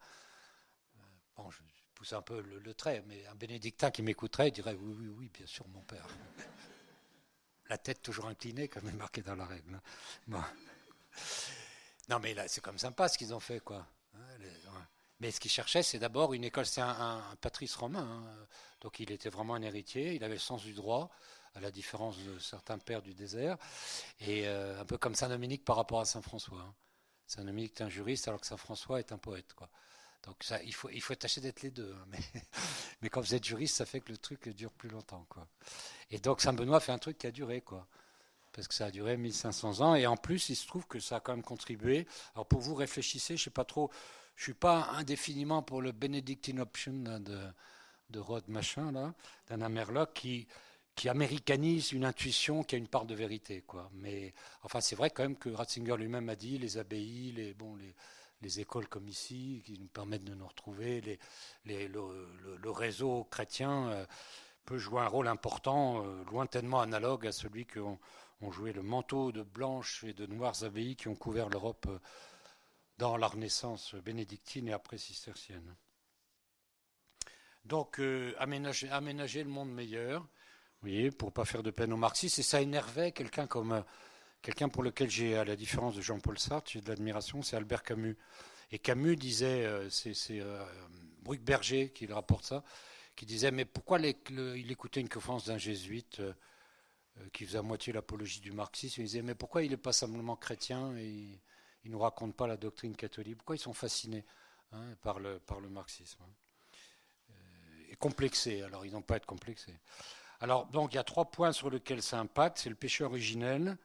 euh, bon, je pousse un peu le, trait, mais un bénédictin qui m'écouterait dirait oui, oui, oui, bien sûr, mon père. La tête toujours inclinée, comme est marqué dans la règle. Hein. Non, mais là, c'est comme sympa ce qu'ils ont fait, quoi. Hein, mais ce qu'ils cherchaient, c'est d'abord une école, c'est un, patrice romain, hein. donc il était vraiment un héritier, il avait le sens du droit, à la différence de certains pères du désert, et euh, un peu comme Saint Dominique par rapport à Saint François. Saint Dominique est un juriste alors que Saint François est un poète, quoi. Donc ça, il faut, il faut tâcher d'être les deux. Hein, mais, *laughs* mais, quand vous êtes juriste, ça fait que le truc dure plus longtemps, quoi. Et donc Saint Benoît fait un truc qui a duré, quoi. Parce que ça a duré 1500 ans. Et en plus, il se trouve que ça a quand même contribué. Alors pour vous, réfléchissez, je sais pas trop. Je suis pas indéfiniment pour le Benedictine Option de, de Rod Machin, là, d'Anna Merlock, qui, qui américanise une intuition qui a une part de vérité. Quoi. Mais enfin, c'est vrai quand même que Ratzinger lui-même a dit les abbayes, les, bon, les, les écoles comme ici, qui nous permettent de nous retrouver, le, réseau chrétien euh, peut jouer un rôle important, euh, lointainement analogue à celui qu'ont ont joué le manteau de blanches et de noires abbayes qui ont couvert l'Europe euh, dans la Renaissance bénédictine et après cistercienne. Donc, aménager, le monde meilleur, vous voyez, pour pas faire de peine aux marxistes. Et ça énervait quelqu'un comme quelqu'un pour lequel j'ai, à la différence de Jean-Paul Sartre, j'ai de l'admiration, c'est Albert Camus. Et Camus disait, euh, c'est, c'est Berger qui rapporte ça, qui disait, mais pourquoi il écoutait une conférence d'un jésuite qui faisait à moitié l'apologie du marxisme Il disait, mais pourquoi il n'est pas simplement chrétien et il ne nous raconte pas la doctrine catholique? Pourquoi ils sont fascinés hein, par, le, par le marxisme hein? Et complexés. Alors, ils n'ont pas à être complexés. Alors, donc, il y a trois points sur lesquels ça impacte. C'est le péché originel,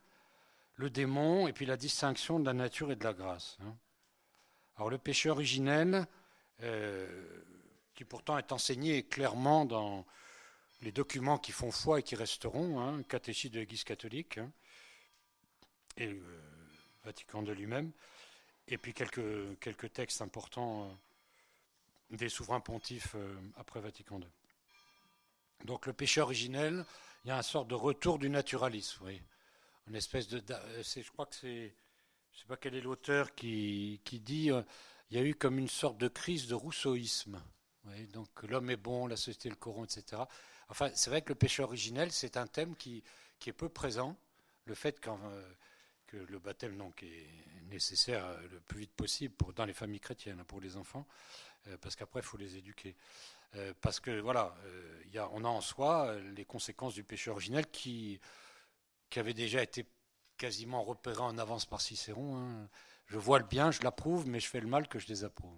le démon, et puis la distinction de la nature et de la grâce. Hein. Alors, le péché originel, euh, qui pourtant est enseigné clairement dans les documents qui font foi et qui resteront, hein, catéchisme de l'Église catholique, hein, et le euh, Vatican de lui-même, et puis quelques, textes importants. Euh, des souverains pontifs euh, après Vatican II. Donc le péché originel, il y a une sorte de retour du naturalisme, oui. Une espèce de, euh, je crois que c'est, je ne sais pas quel est l'auteur qui, qui dit, euh, il y a eu comme une sorte de crise de rousseauisme. donc l'homme est bon, la société le corrompt, etc. Enfin, c'est vrai que le péché originel, c'est un thème qui, qui, est peu présent. Le fait que le baptême donc, est nécessaire le plus vite possible pour, dans les familles chrétiennes, pour les enfants. Euh, parce qu'après, il faut les éduquer. Euh, parce que, voilà, euh, y a, on a en soi les conséquences du péché originel qui, qui avaient déjà été quasiment repérées en avance par Cicéron. Hein. Je vois le bien, je l'approuve, mais je fais le mal que je désapprouve.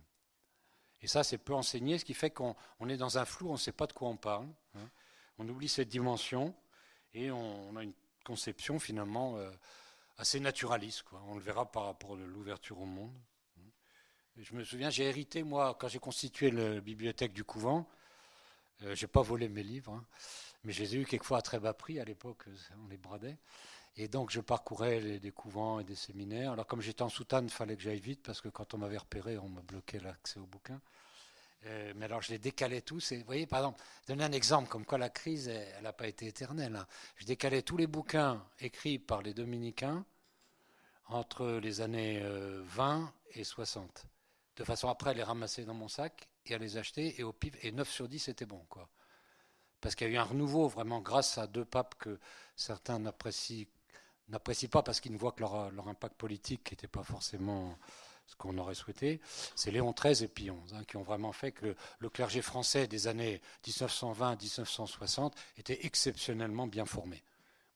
Et ça, c'est peu enseigné, ce qui fait qu'on est dans un flou, on ne sait pas de quoi on parle. Hein. On oublie cette dimension et on, a une conception finalement assez naturaliste. On le verra par rapport à l'ouverture au monde. Je me souviens, j'ai hérité, moi, quand j'ai constitué la bibliothèque du couvent, euh, j'ai pas volé mes livres, hein, mais je les ai quelquefois à très bas prix, à l'époque, on les bradait. Et donc, je parcourais les, des couvents et des séminaires. Alors, comme j'étais en soutane, il fallait que j'aille vite, parce que quand on m'avait repéré, on m'a bloqué l'accès aux bouquins. Euh, mais alors, je les décalais tous. Et, vous voyez, par exemple, donner un exemple, comme quoi la crise, elle n'a pas été éternelle. Hein. Je décalais tous les bouquins écrits par les dominicains entre les années 20 euh, et 60 de façon après à les ramasser dans mon sac et à les acheter, et au pif, et 9 sur 10 c'était bon, quoi. Parce qu'il y a eu un renouveau, vraiment, grâce à deux papes que certains n'apprécient, pas parce qu'ils ne voient que leur, impact politique n'était pas forcément ce qu'on aurait souhaité. C'est Léon XIII et Pie XI hein, qui ont vraiment fait que le clergé français des années 1920-1960 était exceptionnellement bien formé.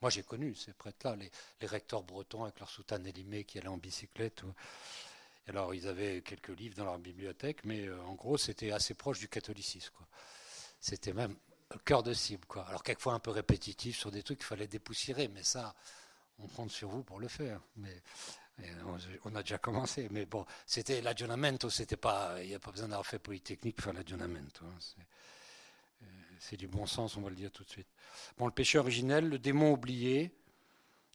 Moi, j'ai connu ces prêtres-là, les, recteurs bretons avec leur soutane élimée qui allaient en bicyclette. Alors, ils avaient quelques livres dans leur bibliothèque, mais euh, en gros, c'était assez proche du catholicisme. C'était même cœur de cible. Quoi. Alors, quelquefois un peu répétitif sur des trucs qu'il fallait dépoussiérer, mais ça, on compte sur vous pour le faire. Mais, on, a déjà commencé. Mais bon, c'était l'aggiornamento, il n'y a pas besoin d'avoir fait Polytechnique pour faire l'aggiornamento. Hein. Euh, c'est du bon sens, on va le dire tout de suite. Bon, le péché originel, le démon oublié,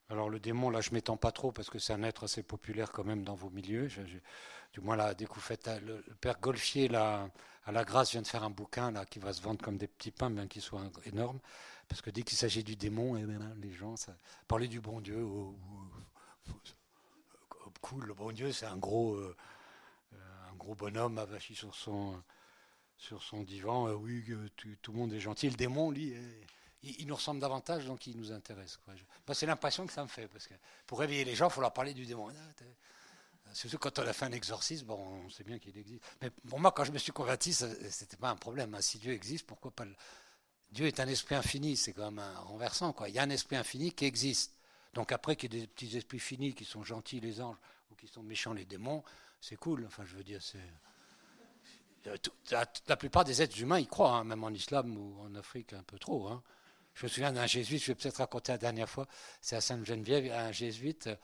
alors le démon, là, je m'étends pas trop parce que c'est un être assez populaire quand même dans vos milieux. du moins, là, dès que vous faites le, père Golfier, à la grâce, vient de faire un bouquin là qui va se vendre comme des petits pains, bien qu'il soit énorme, parce que dès qu'il s'agit du démon, eh ben, les gens, ça, du bon Dieu, oh, oh, oh, cool, le bon Dieu, c'est un gros, euh, un gros bonhomme avachi sur son, sur son divan. Euh, oui, tout, le monde est gentil. Le démon, lui. Est, il, nous ressemble davantage, donc il nous intéresse. c'est l'impression que ça me fait, parce que pour réveiller les gens, il faut leur parler du démon. Ah, surtout quand on a fait un exorcisme, bon, on sait bien qu'il existe. Mais pour moi, quand je me suis converti, ce n'était pas un problème. Hein. Si Dieu existe, pourquoi pas. Dieu est un esprit infini, c'est quand même un renversant. Quoi. Il y a un esprit infini qui existe. Donc après qu'il y ait des petits esprits finis qui sont gentils, les anges, ou qui sont méchants, les démons, c'est cool. Enfin, je veux dire, c'est... La, plupart des êtres humains y croient, hein, même en islam ou en Afrique, un peu trop. Hein. Je me souviens d'un jésuite, je vais peut-être raconter la dernière fois, c'est à Sainte-Geneviève, un jésuite euh,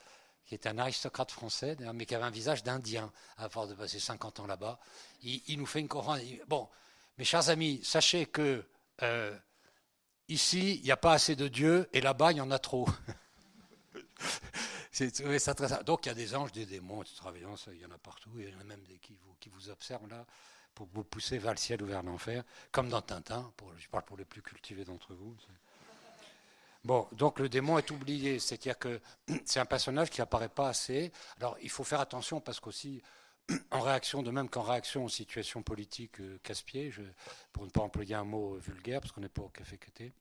qui était un aristocrate français, mais qui avait un visage d'Indien, à force de passer 50 ans là-bas. Il, nous fait une conférence. Bon, mes chers amis, sachez que euh, ici, il n'y a pas assez de Dieu, et là-bas, il y en a trop. *laughs* Donc, il y a des anges, des démons, etc. Il y en a partout, il y en a même des qui vous observent là pour vous pousser vers le ciel ou vers l'enfer, comme dans Tintin, je parle pour les plus cultivés d'entre vous. Bon, donc le démon est oublié, c'est-à-dire que *clears throat* c'est un personnage qui n'apparaît pas assez. Alors il faut faire attention parce qu'aussi, *clears throat* en réaction, de même qu'en réaction aux situations politiques euh, casse-pieds, pour ne pas employer un mot vulgaire, parce qu'on n'est pas au café caté.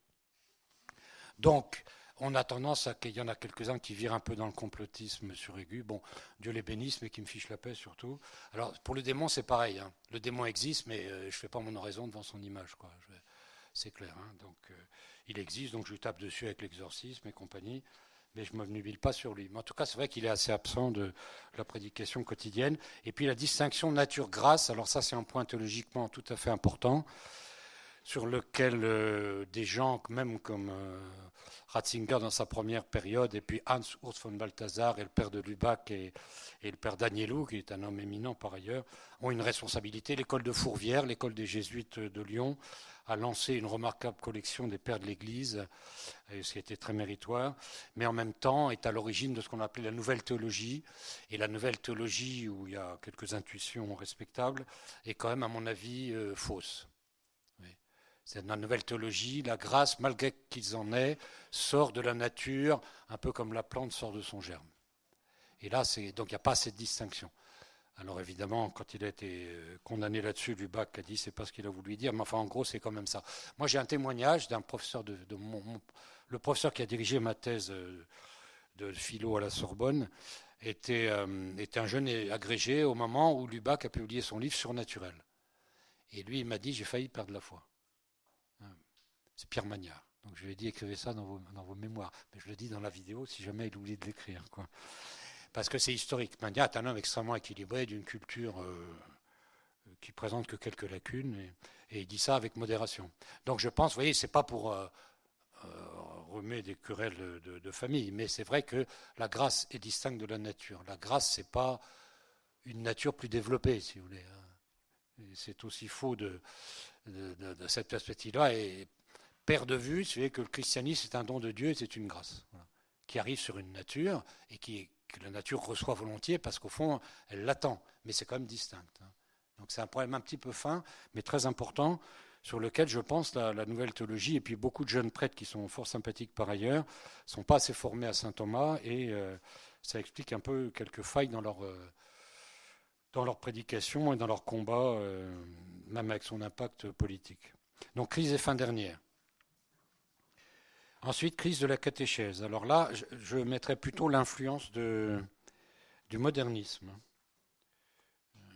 Donc, on a tendance à qu'il y en a quelques-uns qui virent un peu dans le complotisme suraigu. Bon, Dieu les bénisse, mais qui me fiche la paix surtout. Alors, pour le démon, c'est pareil. Hein. Le démon existe, mais euh, je ne fais pas mon oraison devant son image. C'est clair. Hein. Donc, euh, il existe, donc je tape dessus avec l'exorcisme et compagnie mais je ne me pas sur lui. Mais en tout cas, c'est vrai qu'il est assez absent de la prédication quotidienne. Et puis la distinction nature-grâce, alors ça c'est un point théologiquement tout à fait important, sur lequel euh, des gens, même comme euh, Ratzinger dans sa première période, et puis Hans Urs von Balthasar et le père de Lubac et, le père Danielou, qui est un homme éminent par ailleurs, ont une responsabilité. L'école de Fourvière, l'école des jésuites de Lyon, a lancé une remarquable collection des pères de l'Église, ce qui était très méritoire, mais en même temps est à l'origine de ce qu'on appelait la nouvelle théologie. Et la nouvelle théologie, où il y a quelques intuitions respectables, est quand même, à mon avis, euh, fausse. C'est la nouvelle théologie, la grâce, malgré qu'ils en aient, sort de la nature, un peu comme la plante sort de son germe. Et là, donc il n'y a pas cette distinction. Alors évidemment, quand il a été euh, condamné là-dessus, Lubac a dit c'est pas ce qu'il a voulu dire, mais enfin en gros c'est quand même ça. Moi j'ai un témoignage d'un professeur de, mon, le professeur qui a dirigé ma thèse euh, de philo à la Sorbonne était, euh, était un jeune agrégé au moment où Lubac a publié son livre Surnaturel. Et lui il m'a dit j'ai failli perdre la foi. C'est Pierre Magnard. Donc je lui ai dit écrivez ça dans vos, dans vos mémoires. Mais je le dis dans la vidéo si jamais il oublie de l'écrire. Quoi parce que c'est historique. Mania est un homme extrêmement équilibré, d'une culture euh, qui présente que quelques lacunes, et, il dit ça avec modération. Donc je pense, vous voyez, c'est pas pour euh, euh, remettre des querelles de, famille, mais c'est vrai que la grâce est distincte de la nature. La grâce, c'est pas une nature plus développée, si vous voulez. Hein. C'est aussi faux de, cette perspective-là. Et père de vue, c'est que le christianisme est un don de Dieu et c'est une grâce qui arrive sur une nature et qui que la nature reçoit volontiers parce qu'au fond, elle l'attend, mais c'est quand même distinct. Hein. Donc c'est un problème un petit peu fin, mais très important, sur lequel je pense la, la, nouvelle théologie, et puis beaucoup de jeunes prêtres qui sont fort sympathiques par ailleurs, ne sont pas assez formés à saint Thomas, et euh, ça explique un peu quelques failles dans leur, euh, dans leur prédication et dans leur combat, euh, même avec son impact politique. Donc crise et fin dernière. Ensuite, crise de la catéchèse. Alors là, je, mettrais plutôt l'influence du modernisme.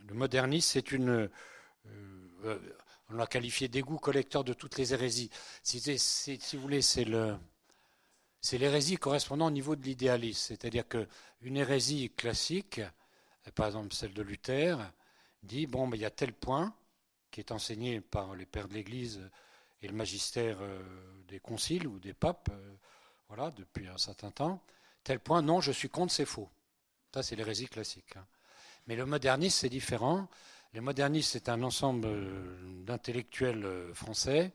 Le modernisme, c'est une. Euh, euh, on l'a qualifié d'égout collecteur de toutes les hérésies. Si, vous voulez, c'est l'hérésie correspondant au niveau de l'idéalisme. C'est-à-dire qu'une hérésie classique, par exemple celle de Luther, dit bon, il y a tel point qui est enseigné par les pères de l'Église et le magistère euh, des conciles ou des papes, euh, voilà, depuis un certain temps, tel point, non, je suis contre, c'est faux. Ça, c'est l'hérésie classique. Hein. Mais le modernisme, c'est différent. Les modernistes, c'est un ensemble euh, d'intellectuels français,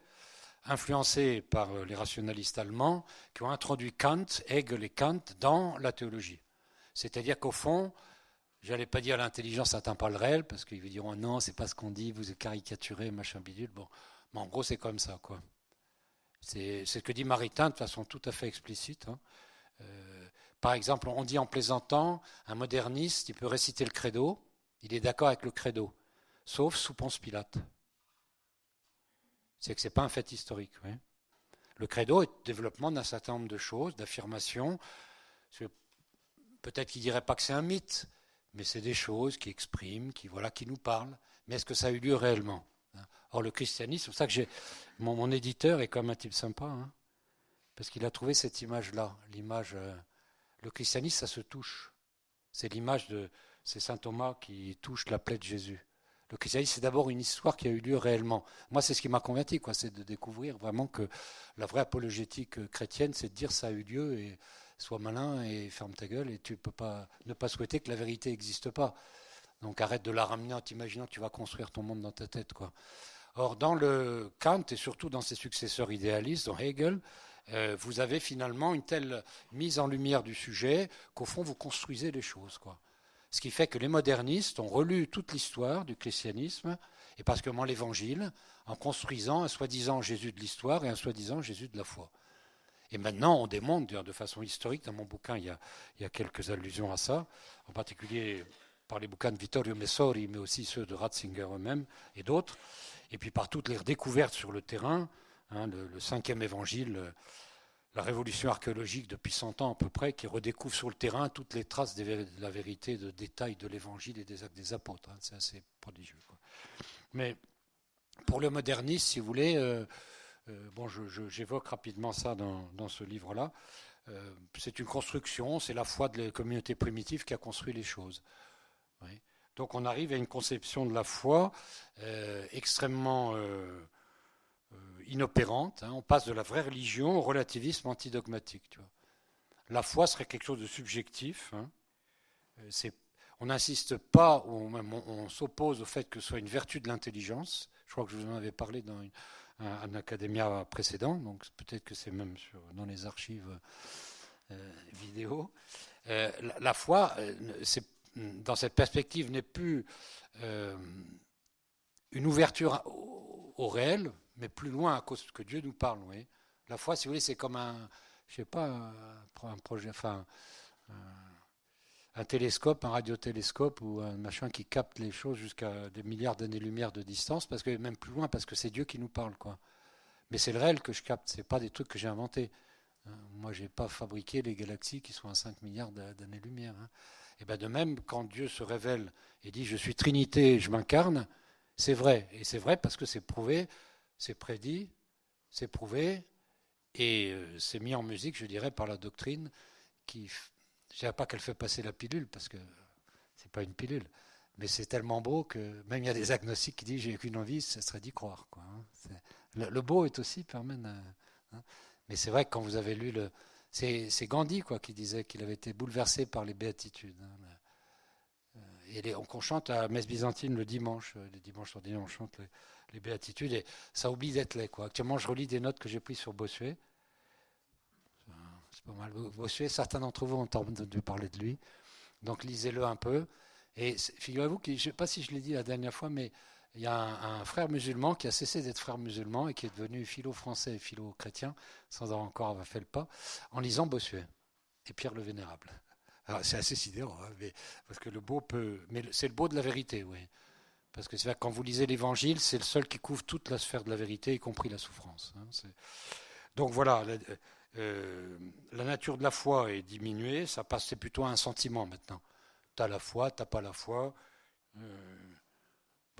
influencés par les rationalistes allemands, qui ont introduit Kant, Hegel et Kant dans la théologie. C'est-à-dire qu'au fond, j'allais pas dire l'intelligence n'atteint pas le réel, parce qu'ils vous diront non, c'est pas ce qu'on dit, vous êtes caricaturé, machin bidule. Bon, mais en gros, c'est comme ça, quoi. C'est ce que dit Maritain de façon tout à fait explicite. Hein. Euh, par exemple, on dit en plaisantant, un moderniste, il peut réciter le credo, il est d'accord avec le credo, sauf sous Ponce Pilate. C'est que ce n'est pas un fait historique. Le credo est le développement d'un certain nombre de choses, d'affirmations. Peut-être qu'il ne dirait pas que c'est un mythe, mais c'est des choses qui expriment, qui, voilà, qui nous parlent. Mais est-ce que ça a eu lieu réellement? Or, le christianisme, c'est pour ça que j'ai. Mon, éditeur est comme un type sympa, hein, parce qu'il a trouvé cette image-là. L'image. Euh, le christianisme, ça se touche. C'est l'image de. C'est saint Thomas qui touche la plaie de Jésus. Le christianisme, c'est d'abord une histoire qui a eu lieu réellement. Moi, c'est ce qui m'a converti, quoi. C'est de découvrir vraiment que la vraie apologétique euh, chrétienne, c'est de dire ça a eu lieu et sois malin et ferme ta gueule et tu peux pas ne pas souhaiter que la vérité n'existe pas. Donc arrête de la ramener en t'imaginant que tu vas construire ton monde dans ta tête, quoi. Or, dans le Kant et surtout dans ses successeurs idéalistes, dans Hegel, euh, vous avez finalement une telle mise en lumière du sujet qu'au fond, vous construisez les choses. Quoi. Ce qui fait que les modernistes ont relu toute l'histoire du christianisme, et particulièrement l'Évangile, en construisant un soi-disant Jésus de l'histoire et un soi-disant Jésus de la foi. Et maintenant, on démontre de façon historique, dans mon bouquin, il y, a, il y a quelques allusions à ça, en particulier par les bouquins de Vittorio Messori, mais aussi ceux de Ratzinger eux-mêmes et d'autres, et puis par toutes les découvertes sur le terrain, hein, le, cinquième évangile, euh, la révolution archéologique depuis 100 ans à peu près, qui redécouvre sur le terrain toutes les traces de la vérité, de détails de l'évangile et des actes des apôtres. Hein. c'est assez prodigieux. Mais pour le modernisme, si vous voulez, euh, euh, bon, j'évoque rapidement ça dans, ce livre-là. c'est une construction, c'est la foi de la communauté primitive qui a construit les choses. Donc on arrive à une conception de la foi euh, extrêmement euh, euh, inopérante. Hein. On passe de la vraie religion au relativisme antidogmatique. Tu vois. La foi serait quelque chose de subjectif. Hein. on n'insiste pas, ou on, s'oppose au fait que ce soit une vertu de l'intelligence. Je crois que je vous en avais parlé dans un, académia précédent, donc peut-être que c'est même dans les archives vidéo. La, foi, c'est dans cette perspective n'est plus euh, une ouverture au, réel, mais plus loin à cause que Dieu nous parle. La foi, si vous voulez, c'est comme un, je sais pas, un, projet, enfin, un, télescope, un radiotélescope ou un machin qui capte les choses jusqu'à des milliards d'années-lumière de distance, parce que même plus loin, parce que c'est Dieu qui nous parle, quoi. Mais c'est le réel que je capte, c'est pas des trucs que j'ai inventés. Hein. Moi, j'ai pas fabriqué les galaxies qui sont à 5 milliards d'années-lumière. Hein. Et bien de même, quand Dieu se révèle et dit je suis Trinité, je m'incarne, c'est vrai. Et c'est vrai parce que c'est prouvé, c'est prédit, c'est prouvé, et euh, c'est mis en musique, je dirais, par la doctrine qui. Je ne dirais pas qu'elle fait passer la pilule, parce que c'est pas une pilule. Mais c'est tellement beau que même il y a des agnostiques qui disent j'ai qu'une envie, ce serait d'y croire. Quoi, hein. le, beau est aussi permet. Hein. Mais c'est vrai que quand vous avez lu le, c'est Gandhi quoi, qui disait qu'il avait été bouleversé par les béatitudes. Hein. Euh, on chante à messe byzantine le dimanche, euh, les dimanches ordinaires, on chante les, béatitudes, et ça oublie d'être laid. Quoi. Actuellement, je relis des notes que j'ai prises sur Bossuet. C'est pas mal. Bossuet, certains d'entre vous ont entendu parler de lui. Donc lisez-le un peu. Et figurez-vous je ne sais pas si je l'ai dit la dernière fois, mais il y a un, frère musulman qui a cessé d'être frère musulman et qui est devenu philo-français et philo-chrétien, sans avoir encore fait le pas, en lisant Bossuet et Pierre le Vénérable. Alors c'est assez sidérant, hein, mais, parce que le beau peut. Mais c'est le beau de la vérité, oui. Parce que c'est vrai quand vous lisez l'Évangile, c'est le seul qui couvre toute la sphère de la vérité, y compris la souffrance. Hein, Donc voilà, la, euh, la, nature de la foi est diminuée, ça passe, c'est plutôt un sentiment maintenant. Tu as la foi, tu n'as pas la foi. Euh,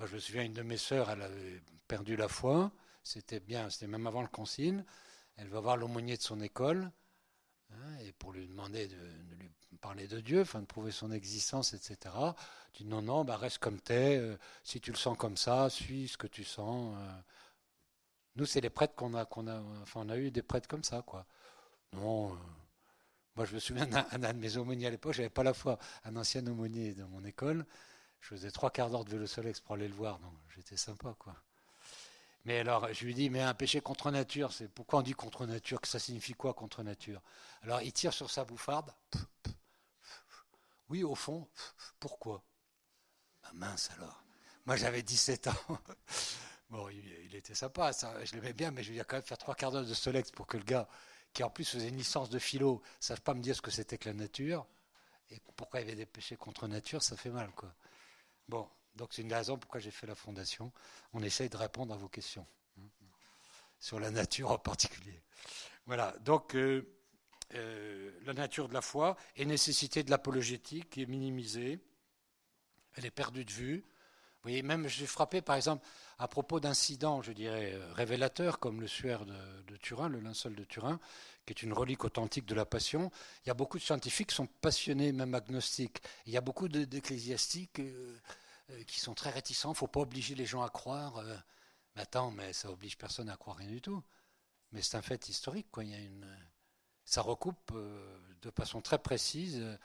je me souviens, une de mes sœurs, elle avait perdu la foi. C'était bien, c'était même avant le concile. Elle va voir l'aumônier de son école, hein, et pour lui demander de, lui parler de Dieu, enfin de prouver son existence, etc. Tu dis non, non, bah reste comme t'es. Euh, si tu le sens comme ça, suis ce que tu sens. Euh. Nous, c'est les prêtres qu'on a, qu'on a, enfin, on a eu des prêtres comme ça, quoi. Non. Euh, moi, je me souviens d'un de mes aumôniers à l'époque, j'avais pas la foi, un ancien aumônier de mon école je faisais trois quarts d'heure de vélo solex pour aller le voir, donc j'étais sympa, quoi. Mais alors, je lui dis, mais un péché contre nature, c'est pourquoi on dit contre nature, que ça signifie quoi contre nature? Alors, il tire sur sa bouffarde. Oui, au fond, pourquoi? Bah, Mince alors. Moi, j'avais 17 ans. *laughs* Bon, il, était sympa, je l'aimais bien, mais je lui dis quand même faire trois quarts d'heure de solex pour que le gars, qui en plus faisait une licence de philo, ne sache pas me dire ce que c'était que la nature, et pourquoi il y avait des péchés contre nature, ça fait mal, quoi. Bon, donc c'est une raison pourquoi j'ai fait la fondation. On essaye de répondre à vos questions hein, sur la nature en particulier. Voilà, donc euh, euh, la nature de la foi et nécessité de l'apologétique qui est minimisée. Elle est perdue de vue. Vous voyez, même j'ai frappé par exemple à propos d'incidents, je dirais, euh, révélateurs comme le suaire de, Turin, le linceul de Turin, qui est une relique authentique de la Passion. Il y a beaucoup de scientifiques qui sont passionnés, même agnostiques. Il y a beaucoup d'ecclésiastiques euh, qui sont très réticents. Il ne faut pas obliger les gens à croire. Euh, mais attends, mais ça oblige personne à croire rien du tout. Mais c'est un fait historique. Y une, ça recoupe euh, de façon très précise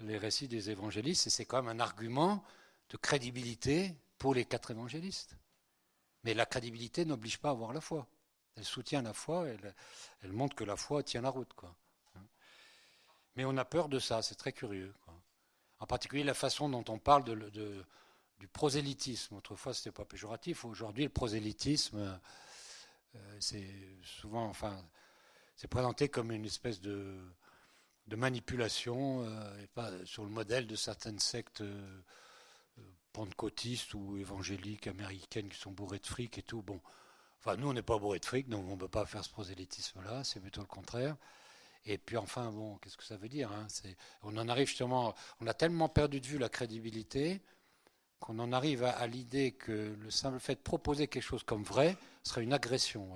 les récits des évangélistes et c'est quand même un argument de crédibilité pour les quatre évangélistes. Mais la crédibilité n'oblige pas à avoir la foi. Elle soutient la foi, elle, montre que la foi tient la route. Quoi. Mais on a peur de ça, c'est très curieux. En particulier la façon dont on parle de, du prosélytisme. Autrefois, ce n'était pas péjoratif. Aujourd'hui, le prosélytisme, euh, c'est souvent, enfin, c'est présenté comme une espèce de, de manipulation, euh, et pas sur le modèle de certaines sectes euh, pentecôtistes ou évangéliques américaines qui sont bourrées de fric et tout. Bon, nous, on n'est pas bourrés de fric, donc on ne peut pas faire ce prosélytisme-là, c'est plutôt le contraire. Et puis enfin, bon, qu'est-ce que ça veut dire hein On en arrive justement, on a tellement perdu de vue la crédibilité qu'on en arrive à, l'idée que le simple fait de proposer quelque chose comme vrai serait une agression.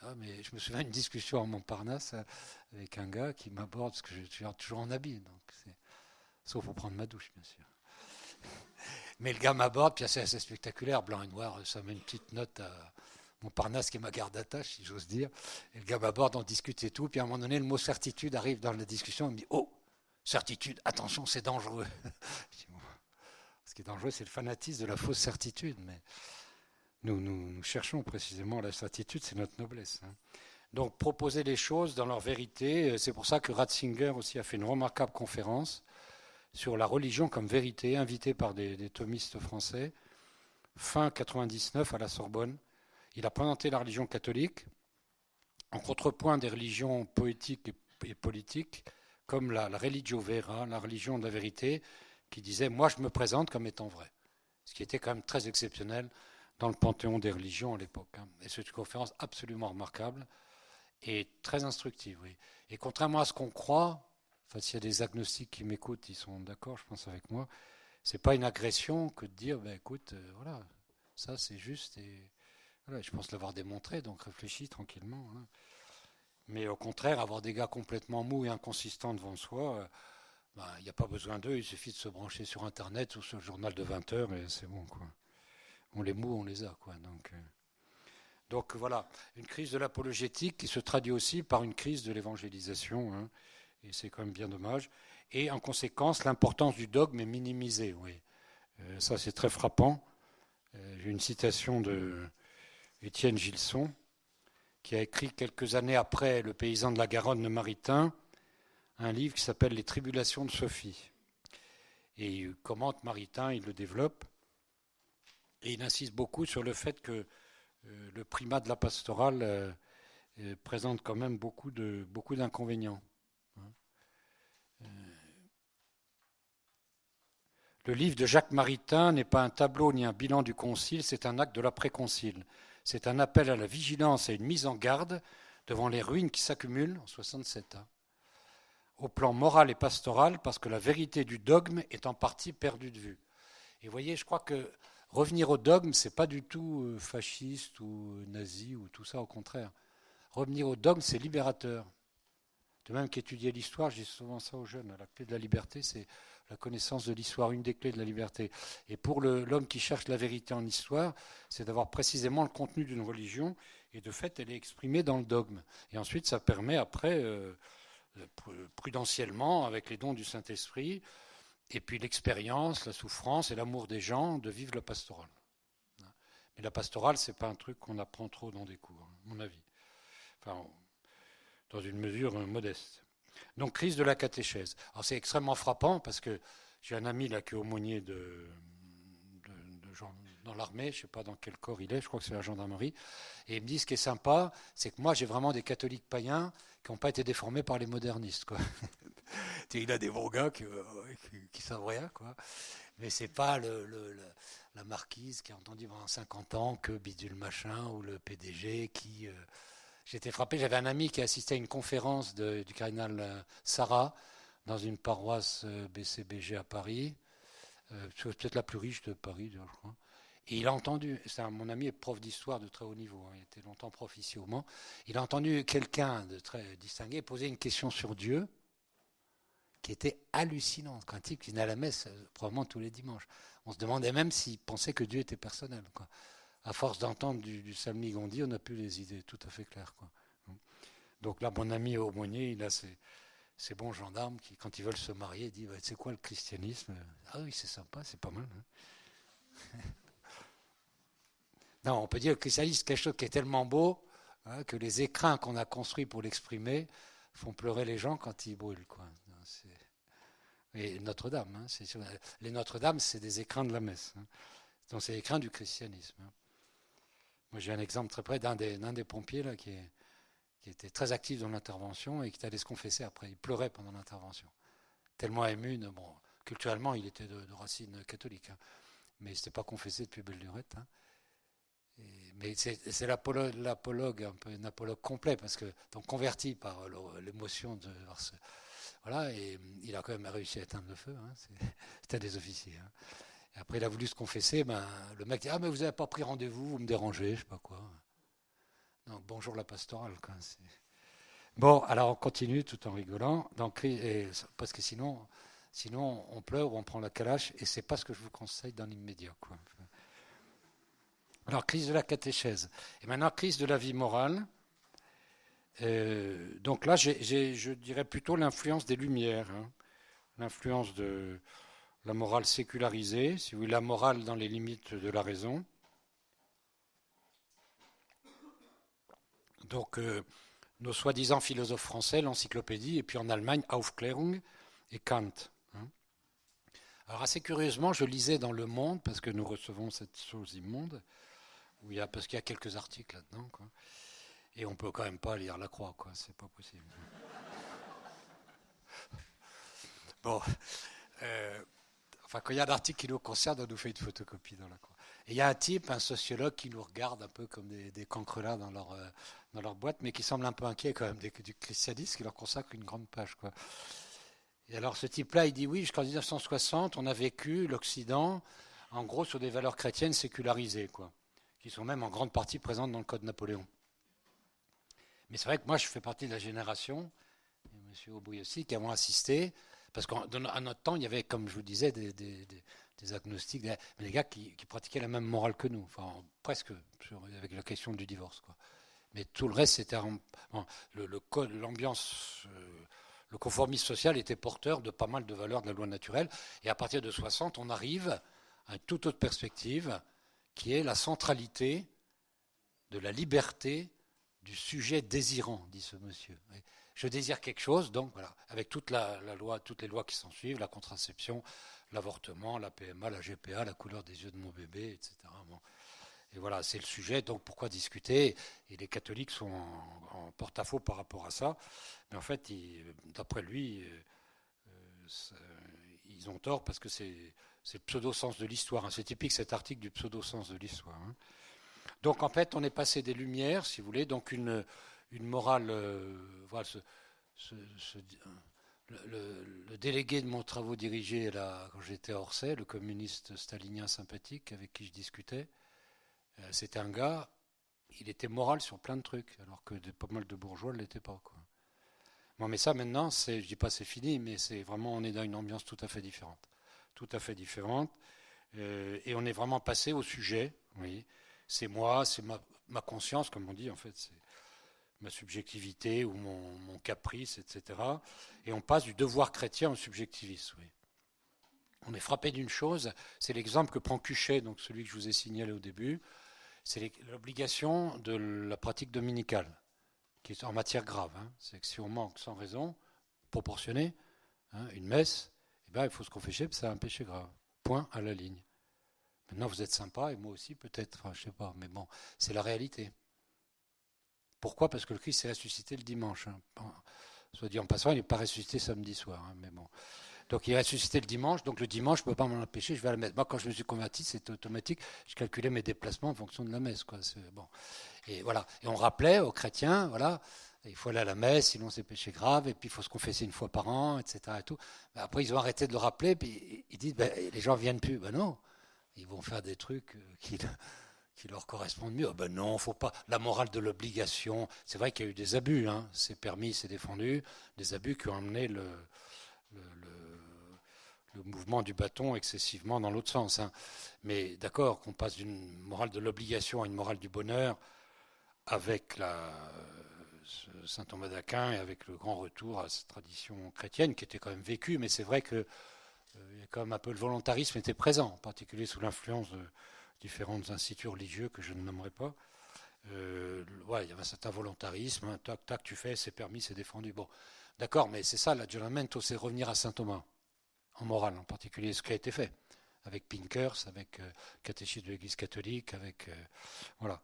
Ah, mais je me souviens d'une discussion à Montparnasse euh, avec un gars qui m'aborde, parce que je suis toujours en habit, sauf pour prendre ma douche, bien sûr. Mais le gars m'aborde, puis c'est assez spectaculaire, blanc et noir, ça met une petite note à Montparnasse qui est ma garde d'attache, si j'ose dire. Et le gars m'aborde, on discute et tout, puis à un moment donné, le mot certitude arrive dans la discussion, il me dit Oh, certitude, attention, c'est dangereux. *laughs* Ce qui est dangereux, c'est le fanatisme de la fausse certitude, mais nous, cherchons précisément la certitude, c'est notre noblesse. Hein. Donc proposer les choses dans leur vérité, euh, c'est pour ça que Ratzinger aussi a fait une remarquable conférence sur la religion comme vérité, invité par des, thomistes français, fin 99 à la Sorbonne. Il a présenté la religion catholique en contrepoint des religions poétiques et, politiques, comme la, religio vera, la religion de la vérité, qui disait Moi, je me présente comme étant vrai. Ce qui était quand même très exceptionnel dans le panthéon des religions à l'époque. Hein. Et c'est une conférence absolument remarquable et très instructive. Et contrairement à ce qu'on croit, s'il y a des agnostiques qui m'écoutent, ils sont d'accord, je pense, avec moi, c'est pas une agression que de dire ben, écoute, euh, voilà, ça c'est juste et voilà, je pense l'avoir démontré, donc réfléchis tranquillement. Hein. Mais au contraire, avoir des gars complètement mous et inconsistants devant soi, euh, ben, il n'y a pas besoin d'eux, il suffit de se brancher sur Internet ou sur le journal de 20 heures et c'est bon. quoi on les moue, on les a. Quoi. Donc, euh, donc voilà, une crise de l'apologétique qui se traduit aussi par une crise de l'évangélisation, hein, et c'est quand même bien dommage. Et en conséquence, l'importance du dogme est minimisée. Oui. Euh, ça, c'est très frappant. Euh, j'ai une citation de Étienne Gilson, qui a écrit quelques années après Le paysan de la Garonne de Maritain, un livre qui s'appelle Les tribulations de Sophie. Et il commente Maritain, il le développe. Et il insiste beaucoup sur le fait que euh, le primat de la pastorale présente quand même beaucoup, de, beaucoup d'inconvénients. Hein. Le livre de Jacques Maritain n'est pas un tableau ni un bilan du concile, c'est un acte de l'après-concile. C'est un appel à la vigilance et une mise en garde devant les ruines qui s'accumulent en 67 ans, au plan moral et pastoral, parce que la vérité du dogme est en partie perdue de vue. Et voyez, je crois que Revenir au dogme, c'est pas du tout euh, fasciste ou nazi ou tout ça, au contraire. Revenir au dogme, c'est libérateur. De même qu'étudier l'histoire, dis souvent ça aux jeunes, la clé de la liberté, c'est la connaissance de l'histoire, une des clés de la liberté. Et pour l'homme qui cherche la vérité en histoire, c'est d'avoir précisément le contenu d'une religion, et de fait, elle est exprimée dans le dogme. Et ensuite, ça permet après, euh, prudentiellement, avec les dons du Saint-Esprit, et puis l'expérience, la souffrance et l'amour des gens de vivre la pastorale. Mais la pastorale, ce n'est pas un truc qu'on apprend trop dans des cours, à mon avis. Enfin, dans une mesure modeste. Donc, crise de la catéchèse. Alors, c'est extrêmement frappant parce que j'ai un ami là qui est aumônier de, dans l'armée, je ne sais pas dans quel corps il est, je crois que c'est la gendarmerie, et il me dit ce qui est sympa, c'est que moi j'ai vraiment des catholiques païens qui n'ont pas été déformés par les modernistes. Quoi. *laughs* il a des bons gars qui, euh, qui, savent rien, quoi. mais c'est pas la marquise qui a entendu pendant 50 ans que bidule machin ou le PDG qui... Euh, j'étais frappé, j'avais un ami qui assistait à une conférence du cardinal euh, Sarah dans une paroisse BCBG à Paris, peut-être la plus riche de Paris, je crois. Il a entendu, mon ami est prof d'histoire de très haut niveau, hein, il était longtemps prof ici au Mans, il a entendu quelqu'un de très distingué poser une question sur Dieu qui était hallucinante. Quand qui venait à la messe euh, probablement tous les dimanches. On se demandait même s'il pensait que Dieu était personnel. À force d'entendre du, du Gondi, on n'a plus les idées tout à fait claires. Donc là, mon ami aumônier, il a ses, ces bons gendarmes qui, quand ils veulent se marier, disent bah, C'est quoi le christianisme? Ah oui, c'est sympa, c'est pas mal. Hein. *laughs* Non, on peut dire que le christianisme, c'est quelque chose qui est tellement beau hein, que les écrins qu'on a construits pour l'exprimer font pleurer les gens quand ils brûlent. Quoi. Et Notre-Dame, hein, les Notre-Dame, c'est des écrins de la messe. Donc c'est écrins du christianisme. J'ai un exemple très près d'un des, pompiers là, qui, était très actif dans l'intervention et qui allait se confesser après. Il pleurait pendant l'intervention. Tellement ému, culturellement, il était de, racine catholique, hein. mais c'était pas confessé depuis belle lurette. Hein. mais c'est l'apologue, un peu apologue complet, parce que donc converti par l'émotion de voilà, et il a quand même réussi à éteindre le feu. Hein, *laughs* c'était des officiers. Et après, il a voulu se confesser. Ben, le mec dit Ah, mais vous n'avez pas pris rendez-vous, vous me dérangez, je sais pas quoi. Donc, bonjour la pastorale. Bon, alors on continue tout en rigolant. Donc, parce que sinon, sinon, on pleure ou on prend la calache, et c'est pas ce que je vous conseille dans l'immédiat. Alors, crise de la catéchèse. Et maintenant, crise de la vie morale. Euh, donc là, je dirais plutôt l'influence des Lumières, hein. l'influence de la morale sécularisée, si vous voulez, la morale dans les limites de la raison. Donc, euh, nos soi-disant philosophes français, l'encyclopédie, et puis en Allemagne, Aufklärung et Kant. Hein. Alors, assez curieusement, je lisais dans Le Monde, parce que nous recevons cette chose immonde, où il parce qu'il y a quelques articles là-dedans. Et on peut quand même pas lire la croix, quoi. C'est pas possible. *laughs* bon. Euh, enfin, quand il y a un article qui nous concerne, on nous fait une photocopie dans la croix. Et il y a un type, un sociologue, qui nous regarde un peu comme des, des cancrelats dans leur, euh, dans leur boîte, mais qui semble un peu inquiet quand même du christianisme, qui leur consacre une grande page, quoi. Et alors, ce type-là, il dit oui, jusqu'en 1960, on a vécu l'Occident, en gros, sur des valeurs chrétiennes sécularisées, quoi, qui sont même en grande partie présentes dans le Code Napoléon. Mais c'est vrai que moi, je fais partie de la génération, et M. Aubry aussi, qui avons assisté, parce qu'à notre temps, il y avait, comme je vous disais, des, agnostiques, des, des gars qui, pratiquaient la même morale que nous, enfin, presque, avec la question du divorce. Quoi. Mais tout le reste, c'était. L'ambiance. Le, le conformisme social était porteur de pas mal de valeurs de la loi naturelle. Et à partir de 60, on arrive à une toute autre perspective, qui est la centralité de la liberté du sujet désirant, dit ce monsieur. Je désire quelque chose, donc voilà, avec toute la, loi, toutes les lois qui s'en suivent, la contraception, l'avortement, la PMA, la GPA, la couleur des yeux de mon bébé, etc. Et voilà, c'est le sujet, donc pourquoi discuter? Et les catholiques sont en, porte-à-faux par rapport à ça. Mais en fait, d'après lui, euh, euh, ils ont tort parce que c'est le pseudo-sens de l'histoire. Hein. C'est typique cet article du pseudo-sens de l'histoire. Hein. Donc en fait, on est passé des Lumières, si vous voulez, donc une, une morale. Euh, voilà, le, délégué de mon travaux dirigé quand j'étais à Orsay, le communiste stalinien sympathique avec qui je discutais, euh, c'était un gars, il était moral sur plein de trucs, alors que pas mal de bourgeois ne l'étaient pas. Quoi. Mais ça maintenant, c'est, je dis pas c'est fini, mais c'est vraiment, on est dans une ambiance tout à fait différente. Tout à fait différente. Euh, et on est vraiment passé au sujet, oui, c'est moi, c'est ma, conscience, comme on dit, en fait, ma subjectivité ou mon, caprice, etc. Et on passe du devoir chrétien au subjectivisme. Oui. On est frappé d'une chose, c'est l'exemple que prend Cuchet, donc celui que je vous ai signalé au début, c'est l'obligation de la pratique dominicale, qui est en matière grave. Hein. C'est que si on manque sans raison, proportionné, hein, une messe, eh ben, il faut se confesser, c'est un péché grave. Point à la ligne. Maintenant, vous êtes sympa, et moi aussi, peut-être, enfin, je sais pas, mais bon, c'est la réalité. Pourquoi? Parce que le Christ s'est ressuscité le dimanche. Hein. Soit dit en passant, il n'est pas ressuscité samedi soir, hein, mais bon. Donc il est ressuscité le dimanche, donc le dimanche, je ne peux pas m'en empêcher, je vais à la messe. Moi, quand je me suis converti, c'était automatique, je calculais mes déplacements en fonction de la messe. Quoi. Bon. Et voilà. Et on rappelait aux chrétiens, voilà, il faut aller à la messe, sinon c'est péché grave, et puis il faut se confesser une fois par an, etc. Et tout. Après, ils ont arrêté de le rappeler, puis ils disent, ben, les gens viennent plus. Ben non, ils vont faire des trucs euh, qui, qui leur correspondent mieux. Oh ben non, faut pas. La morale de l'obligation. C'est vrai qu'il y a eu des abus. Hein. C'est permis, c'est défendu. Des abus qui ont amené le, mouvement du bâton excessivement dans l'autre sens. Hein. Mais d'accord, qu'on passe d'une morale de l'obligation à une morale du bonheur avec saint Thomas d'Aquin et avec le grand retour à cette tradition chrétienne qui était quand même vécue. Mais c'est vrai que euh, comme un peu le volontarisme était présent, en particulier sous l'influence de différents instituts religieux que je ne nommerai pas. Euh, il y avait un certain volontarisme, tac, tac, tu fais, c'est permis, c'est défendu. Bon, d'accord, mais c'est ça, l'aggiornamento, c'est revenir à saint Thomas, en morale, en particulier ce qui a été fait, avec Pinkers, avec euh, catéchisme de l'Église catholique, avec. Euh, voilà.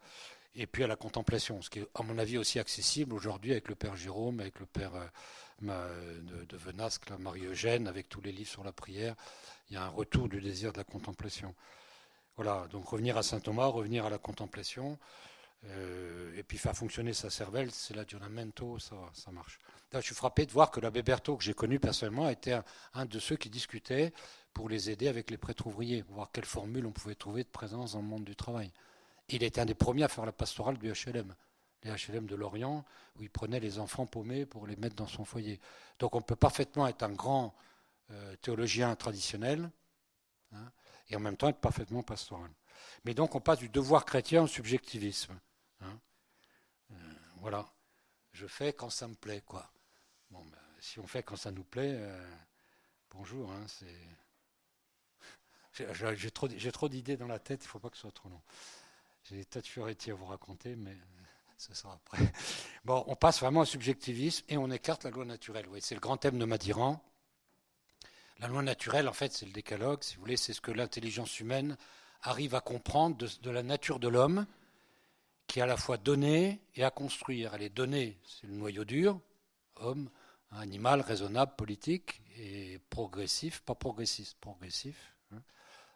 et puis à la contemplation, ce qui est à mon avis aussi accessible aujourd'hui avec le Père Jérôme, avec le Père de, de Venasque, Marie-Eugène, avec tous les livres sur la prière. Il y a un retour du désir de la contemplation. Voilà, donc revenir à saint Thomas, revenir à la contemplation, euh, et puis faire fonctionner sa cervelle, c'est l'aggiornamento, ça, ça marche. Là, je suis frappé de voir que l'abbé Berthaud, que j'ai connu personnellement, était un, un, de ceux qui discutaient pour les aider avec les prêtres ouvriers, voir quelle formule on pouvait trouver de présence dans le monde du travail. Il était un des premiers à faire la pastorale du HLM, les HLM de Lorient, où il prenait les enfants paumés pour les mettre dans son foyer. Donc on peut parfaitement être un grand euh, théologien traditionnel, hein, et en même temps être parfaitement pastoral. Mais donc on passe du devoir chrétien au subjectivisme. Hein. Euh, voilà, je fais quand ça me plaît, quoi. Bon, ben, si on fait quand ça nous plaît, euh, bonjour, hein, c'est. *laughs* J'ai trop, d'idées dans la tête, il ne faut pas que ce soit trop long. J'ai des tas de fioretti à vous raconter, mais *laughs* ce sera après. Bon, on passe vraiment au subjectivisme et on écarte la loi naturelle. Oui, c'est le grand thème de Madiran. La loi naturelle, en fait, c'est le décalogue, si vous voulez, c'est ce que l'intelligence humaine arrive à comprendre de, la nature de l'homme, qui est à la fois donnée et à construire. Elle est donnée, c'est le noyau dur, homme, animal, raisonnable, politique, et progressif, pas progressiste, progressif. Hein.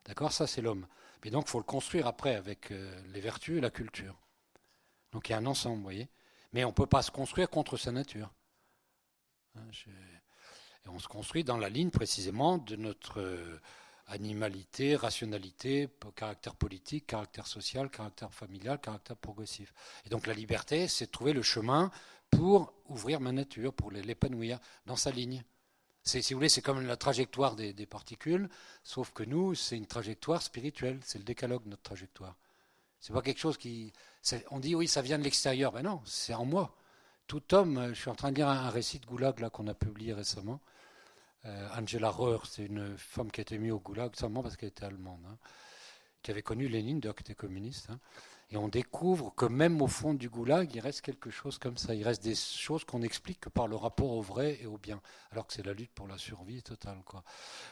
D'accord Ça, c'est l'homme. Mais donc, il faut le construire après avec euh, les vertus et la culture. Donc, il y a un ensemble, vous voyez. Mais on ne peut pas se construire contre sa nature. Hein. On se construit dans la ligne précisément de notre euh, animalité, rationalité, caractère politique, caractère social, caractère familial, caractère progressif. Et donc la liberté, c'est trouver le chemin pour ouvrir ma nature, pour l'épanouir dans sa ligne. Si vous voulez, c'est comme la trajectoire des, particules, sauf que nous, c'est une trajectoire spirituelle, c'est le décalogue notre trajectoire. C'est pas quelque chose qui. On dit oui, ça vient de l'extérieur. Ben non, c'est en moi. Tout homme, je suis en train de lire un, récit de Goulag là qu'on a publié récemment. Euh, Angela Röhr, c'est une femme qui a été mise au Goulag seulement parce qu'elle était allemande, hein, qui avait connu Lénine, d'ailleurs qui était communiste. Hein. Et on découvre que même au fond du goulag, il reste quelque chose comme ça. Il reste des choses qu'on explique que par le rapport au vrai et au bien, alors que c'est la lutte pour la survie totale. Quoi.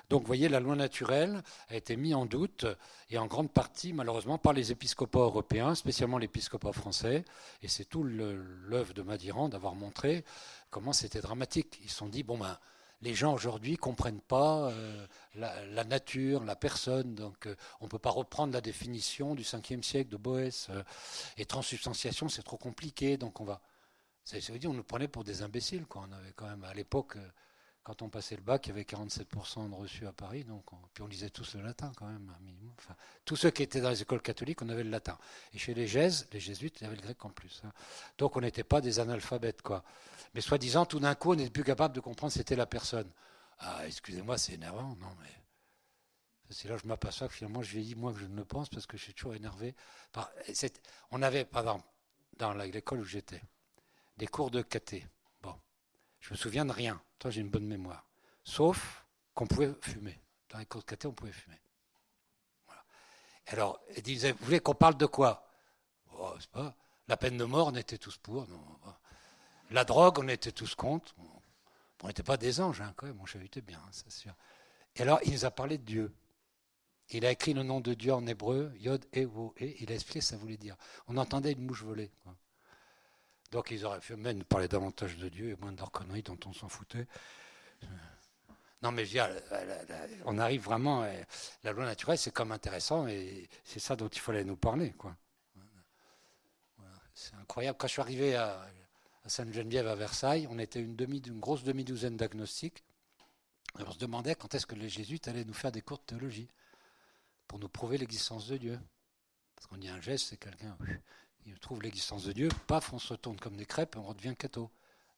Donc, vous voyez, la loi naturelle a été mise en doute, et en grande partie, malheureusement, par les épiscopats européens, spécialement l'épiscopat français. Et c'est tout l'œuvre de Madiran d'avoir montré comment c'était dramatique. Ils se sont dit, bon ben les gens aujourd'hui comprennent pas euh, la, nature, la personne. Donc, euh, on ne peut pas reprendre la définition du 5e siècle de Boès. Euh, et transsubstantiation, c'est trop compliqué. Donc, on va. Ça veut dire, on nous prenait pour des imbéciles. Quoi. On avait quand même, à l'époque, quand on passait le bac, il y avait 47% de reçus à Paris. Donc, on, puis on lisait tous le latin quand même, un minimum. Enfin, tous ceux qui étaient dans les écoles catholiques, on avait le latin. Et chez les Gèses, les jésuites, il y avait le grec en plus. Hein. Donc, on n'était pas des analphabètes, quoi. Mais soi-disant, tout d'un coup, on n'est plus capable de comprendre c'était la personne. Ah, excusez-moi, c'est énervant. Non, mais c'est là que je m'aperçois que finalement, je vieillis moins que je ne le pense parce que je suis toujours énervé. On avait, par exemple, dans l'école où j'étais, des cours de caté. Je me souviens de rien. Toi, j'ai une bonne mémoire. Sauf qu'on pouvait fumer. Dans les cours de on pouvait fumer. Alors, ils disaient, vous voulez qu'on parle de quoi? Oh, La peine de mort, on était tous pour. La drogue, on était tous contre. On n'était pas des anges, hein, quand même, on chahutait bien, c'est sûr. Et alors, il nous a parlé de Dieu. Il a écrit le nom de Dieu en hébreu, Yod, E, Wo, E. Il a expliqué ce que ça voulait dire. On entendait une mouche voler. Donc, ils auraient fait même parler davantage de Dieu et moins de leur conneries dont on s'en foutait. Non, mais je veux dire, on arrive vraiment. La loi naturelle, c'est comme intéressant et c'est ça dont il fallait nous parler. quoi. C'est incroyable. Quand je suis arrivé à Sainte-Geneviève à Versailles, on était une, une grosse demi-douzaine d'agnostiques. Et on se demandait quand est-ce que les jésuites allaient nous faire des cours de théologie pour nous prouver l'existence de Dieu. Parce qu'on dit un geste, c'est quelqu'un, il trouve l'existence de Dieu, paf, on se retourne comme des crêpes et on redevient catho.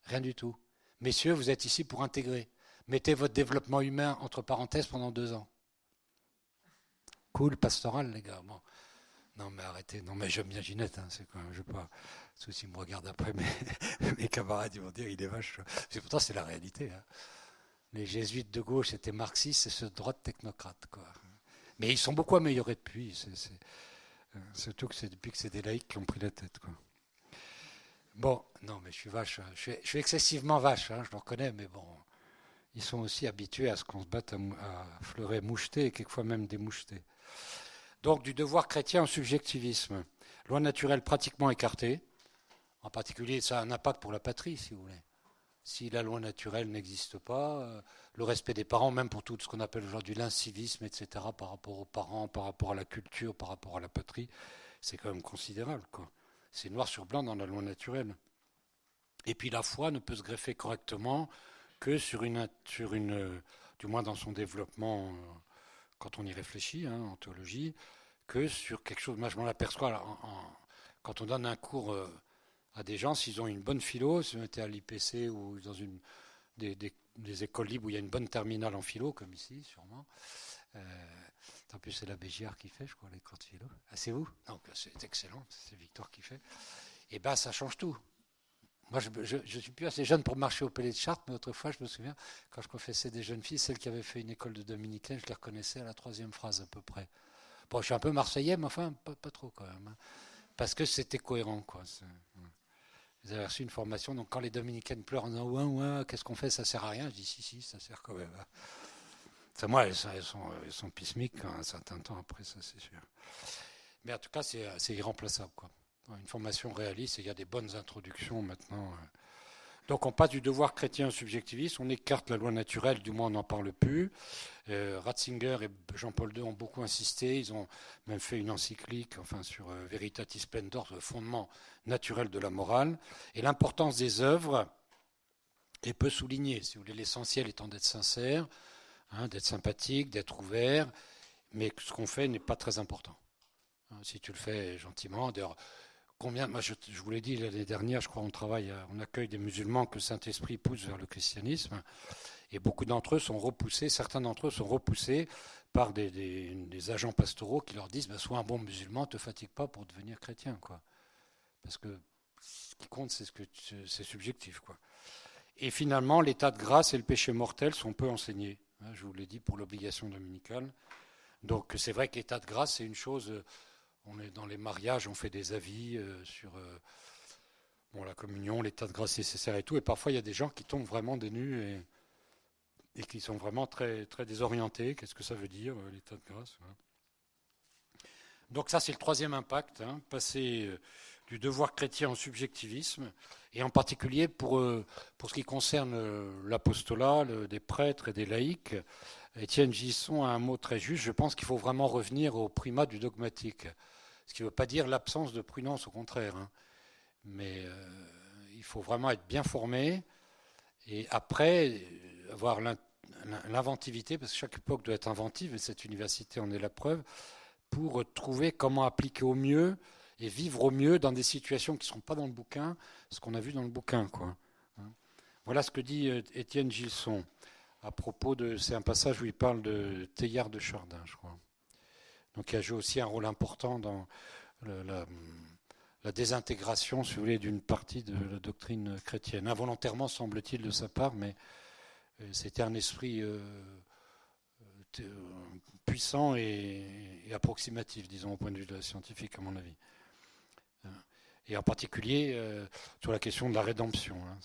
Rien du tout. Messieurs, vous êtes ici pour intégrer. Mettez votre développement humain entre parenthèses pendant deux ans. Cool, pastoral, les gars. Bon. Non, mais arrêtez. Non, mais j'aime bien Ginette. Hein, c'est quand même, je sais pas. Me regardent après, *laughs* mes camarades ils vont dire il est vache. C'est pourtant c'est la réalité. Hein. Les jésuites de gauche étaient marxistes et ceux de droite technocrates. Mais ils sont beaucoup améliorés depuis. C'est, surtout que c'est depuis que c'est des laïcs qui ont pris la tête, quoi. Bon, non, mais je suis vache. Hein. Je suis, excessivement vache, hein, je le reconnais, mais bon, ils sont aussi habitués à ce qu'on se batte à, fleurer moucheté et quelquefois même démoucheté. Donc du devoir chrétien au subjectivisme. Loi naturelle pratiquement écartée. En particulier, ça a un impact pour la patrie, si vous voulez. Si la loi naturelle n'existe pas, euh, le respect des parents, même pour tout ce qu'on appelle aujourd'hui l'incivisme, etc., par rapport aux parents, par rapport à la culture, par rapport à la patrie, c'est quand même considérable. C'est noir sur blanc dans la loi naturelle. Et puis la foi ne peut se greffer correctement que sur une, sur une du moins dans son développement, euh, quand on y réfléchit, hein, en théologie, que sur quelque chose. Moi, je m'en aperçois quand on donne un cours euh, à des gens, s'ils ont une bonne philo, s'ils ont été à l'IPC ou dans une, des, écoles libres où il y a une bonne terminale en philo, comme ici, sûrement. Euh, tant plus, c'est la BGR qui fait, je crois, les cours de philo. Ah, c'est vous? Donc, c'est excellent, c'est Victor qui fait. Et bien, ça change tout. Moi, je ne suis plus assez jeune pour marcher au Palais de Chartres, mais autrefois, je me souviens, quand je confessais des jeunes filles, celles qui avaient fait une école de dominicains, je les reconnaissais à la troisième phrase à peu près. Bon, je suis un peu marseillais, mais enfin, pas, trop quand même. Hein. parce que c'était cohérent, quoi. Vous avez reçu une formation, donc quand les dominicaines pleurent en disant ouin, ouin, qu'est-ce qu'on fait Ça sert à rien. Je dis si, si, ça sert quand même. C'est moi, elles sont, sont, pismiques un certain temps après, ça c'est sûr. Mais en tout cas, c'est irremplaçable, quoi une formation réaliste, il y a des bonnes introductions maintenant. Euh. Donc on passe du devoir chrétien au subjectivisme, on écarte la loi naturelle, du moins on n'en parle plus. Euh, Ratzinger et Jean-Paul II ont beaucoup insisté, ils ont même fait une encyclique enfin, sur euh, Veritatis Splendor, le fondement naturel de la morale. Et l'importance des œuvres est peu soulignée, si vous voulez, l'essentiel étant d'être sincère, hein, d'être sympathique, d'être ouvert, mais ce qu'on fait n'est pas très important. Hein, si tu le fais gentiment, d'ailleurs Combien, moi je, vous l'ai dit l'année dernière, je crois on travaille, on accueille des musulmans que Saint-Esprit pousse vers le christianisme, et beaucoup d'entre eux sont repoussés, certains d'entre eux sont repoussés par des, agents pastoraux qui leur disent bah, sois un bon musulman, ne te fatigue pas pour devenir chrétien, quoi. Parce que ce qui compte, c'est ce subjectif, quoi. Et finalement, l'état de grâce et le péché mortel sont peu enseignés. Hein, je vous l'ai dit pour l'obligation dominicale. Donc c'est vrai que l'état de grâce, c'est une chose on est dans les mariages, on fait des avis euh, sur euh, la communion, l'état de grâce nécessaire et tout. Et parfois, il y a des gens qui tombent vraiment des nues et, qui sont vraiment très, très désorientés. Qu'est-ce que ça veut dire, euh, l'état de grâce Donc ça, c'est le troisième impact, hein, passer du devoir chrétien au subjectivisme, et en particulier pour, pour ce qui concerne l'apostolat des prêtres et des laïcs. Étienne Gisson a un mot très juste, je pense qu'il faut vraiment revenir au primat du dogmatique. Ce qui ne veut pas dire l'absence de prudence, au contraire. Hein. Mais euh, il faut vraiment être bien formé et après avoir l'inventivité, parce que chaque époque doit être inventive, et cette université en est la preuve, pour trouver comment appliquer au mieux et vivre au mieux dans des situations qui ne sont pas dans le bouquin, ce qu'on a vu dans le bouquin. Quoi. Hein. Voilà ce que dit euh, Étienne Gilson à propos de. C'est un passage où il parle de Théillard de Chardin, je crois. Donc il a joué aussi un rôle important dans la, désintégration, si vous voulez, d'une partie de la doctrine chrétienne. Involontairement, semble-t-il, de sa part, mais euh, c'était un esprit euh, euh, puissant et, approximatif, disons, au point de vue scientifique, à mon avis. Et en particulier sur la question de la rédemption. Hein,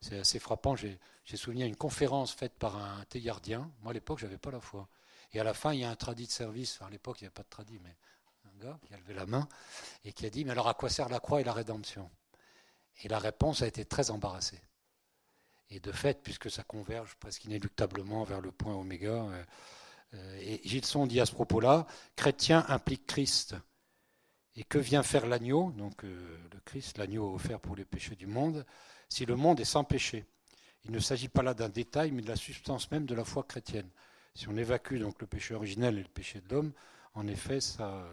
c'est assez frappant. J'ai souvenir une conférence faite par un théardien. Moi, à l'époque, je n'avais pas la foi. Et à la fin, il y a un tradit de service. à l'époque, il n'y avait pas de tradit, mais un gars qui a levé la main et qui a dit Mais alors, à quoi sert la croix et la rédemption? Et la réponse a été très embarrassée. Et de fait, puisque ça converge presque inéluctablement vers le point oméga, euh, euh, et Gilson dit à ce propos-là Chrétien implique Christ. Et que vient faire l'agneau? Donc, euh, le Christ, l'agneau offert pour les péchés du monde, si le monde est sans péché. Il ne s'agit pas là d'un détail, mais de la substance même de la foi chrétienne. Si on évacue donc le péché originel et le péché de l'homme, en effet, ça,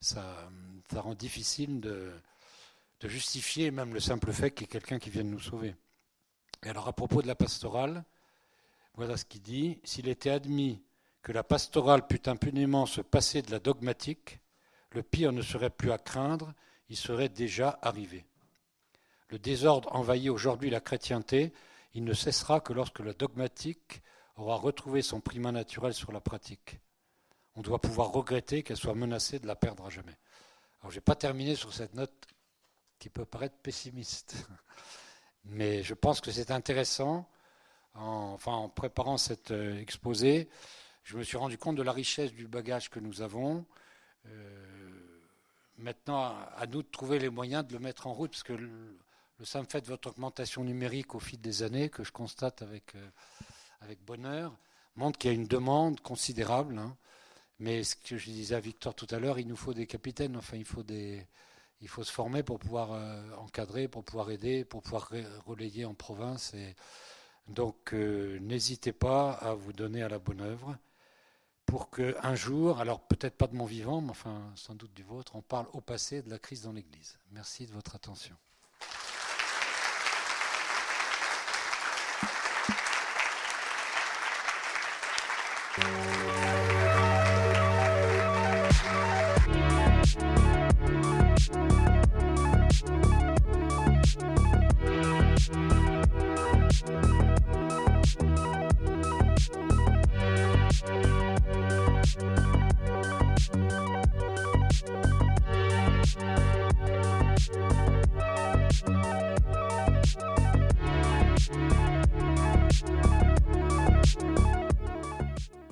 ça, rend difficile de, justifier même le simple fait qu'il y ait quelqu'un qui vienne nous sauver. Et alors à propos de la pastorale, voilà ce qu'il dit. S'il était admis que la pastorale pût impunément se passer de la dogmatique, le pire ne serait plus à craindre, il serait déjà arrivé. Le désordre envahit aujourd'hui la chrétienté, il ne cessera que lorsque la dogmatique aura retrouvé son primat naturel sur la pratique. On doit pouvoir regretter qu'elle soit menacée de la perdre à jamais. Alors je n'ai pas terminé sur cette note qui peut paraître pessimiste, *laughs* mais je pense que c'est intéressant. En, préparant cet euh, exposé, je me suis rendu compte de la richesse du bagage que nous avons. maintenant, à nous de trouver les moyens de le mettre en route, parce que le, simple fait de votre augmentation numérique au fil des années, que je constate avec, avec bonheur, montre qu'il y a une demande considérable. Hein. Mais ce que je disais à Victor tout à l'heure, il nous faut des capitaines, enfin il faut se former pour pouvoir euh, encadrer, pour pouvoir aider, pour pouvoir relayer en province. Donc euh, n'hésitez pas à vous donner à la bonne œuvre pour qu'un jour, alors peut-être pas de mon vivant, mais enfin sans doute du vôtre, on parle au passé de la crise dans l'Église. Merci de votre attention.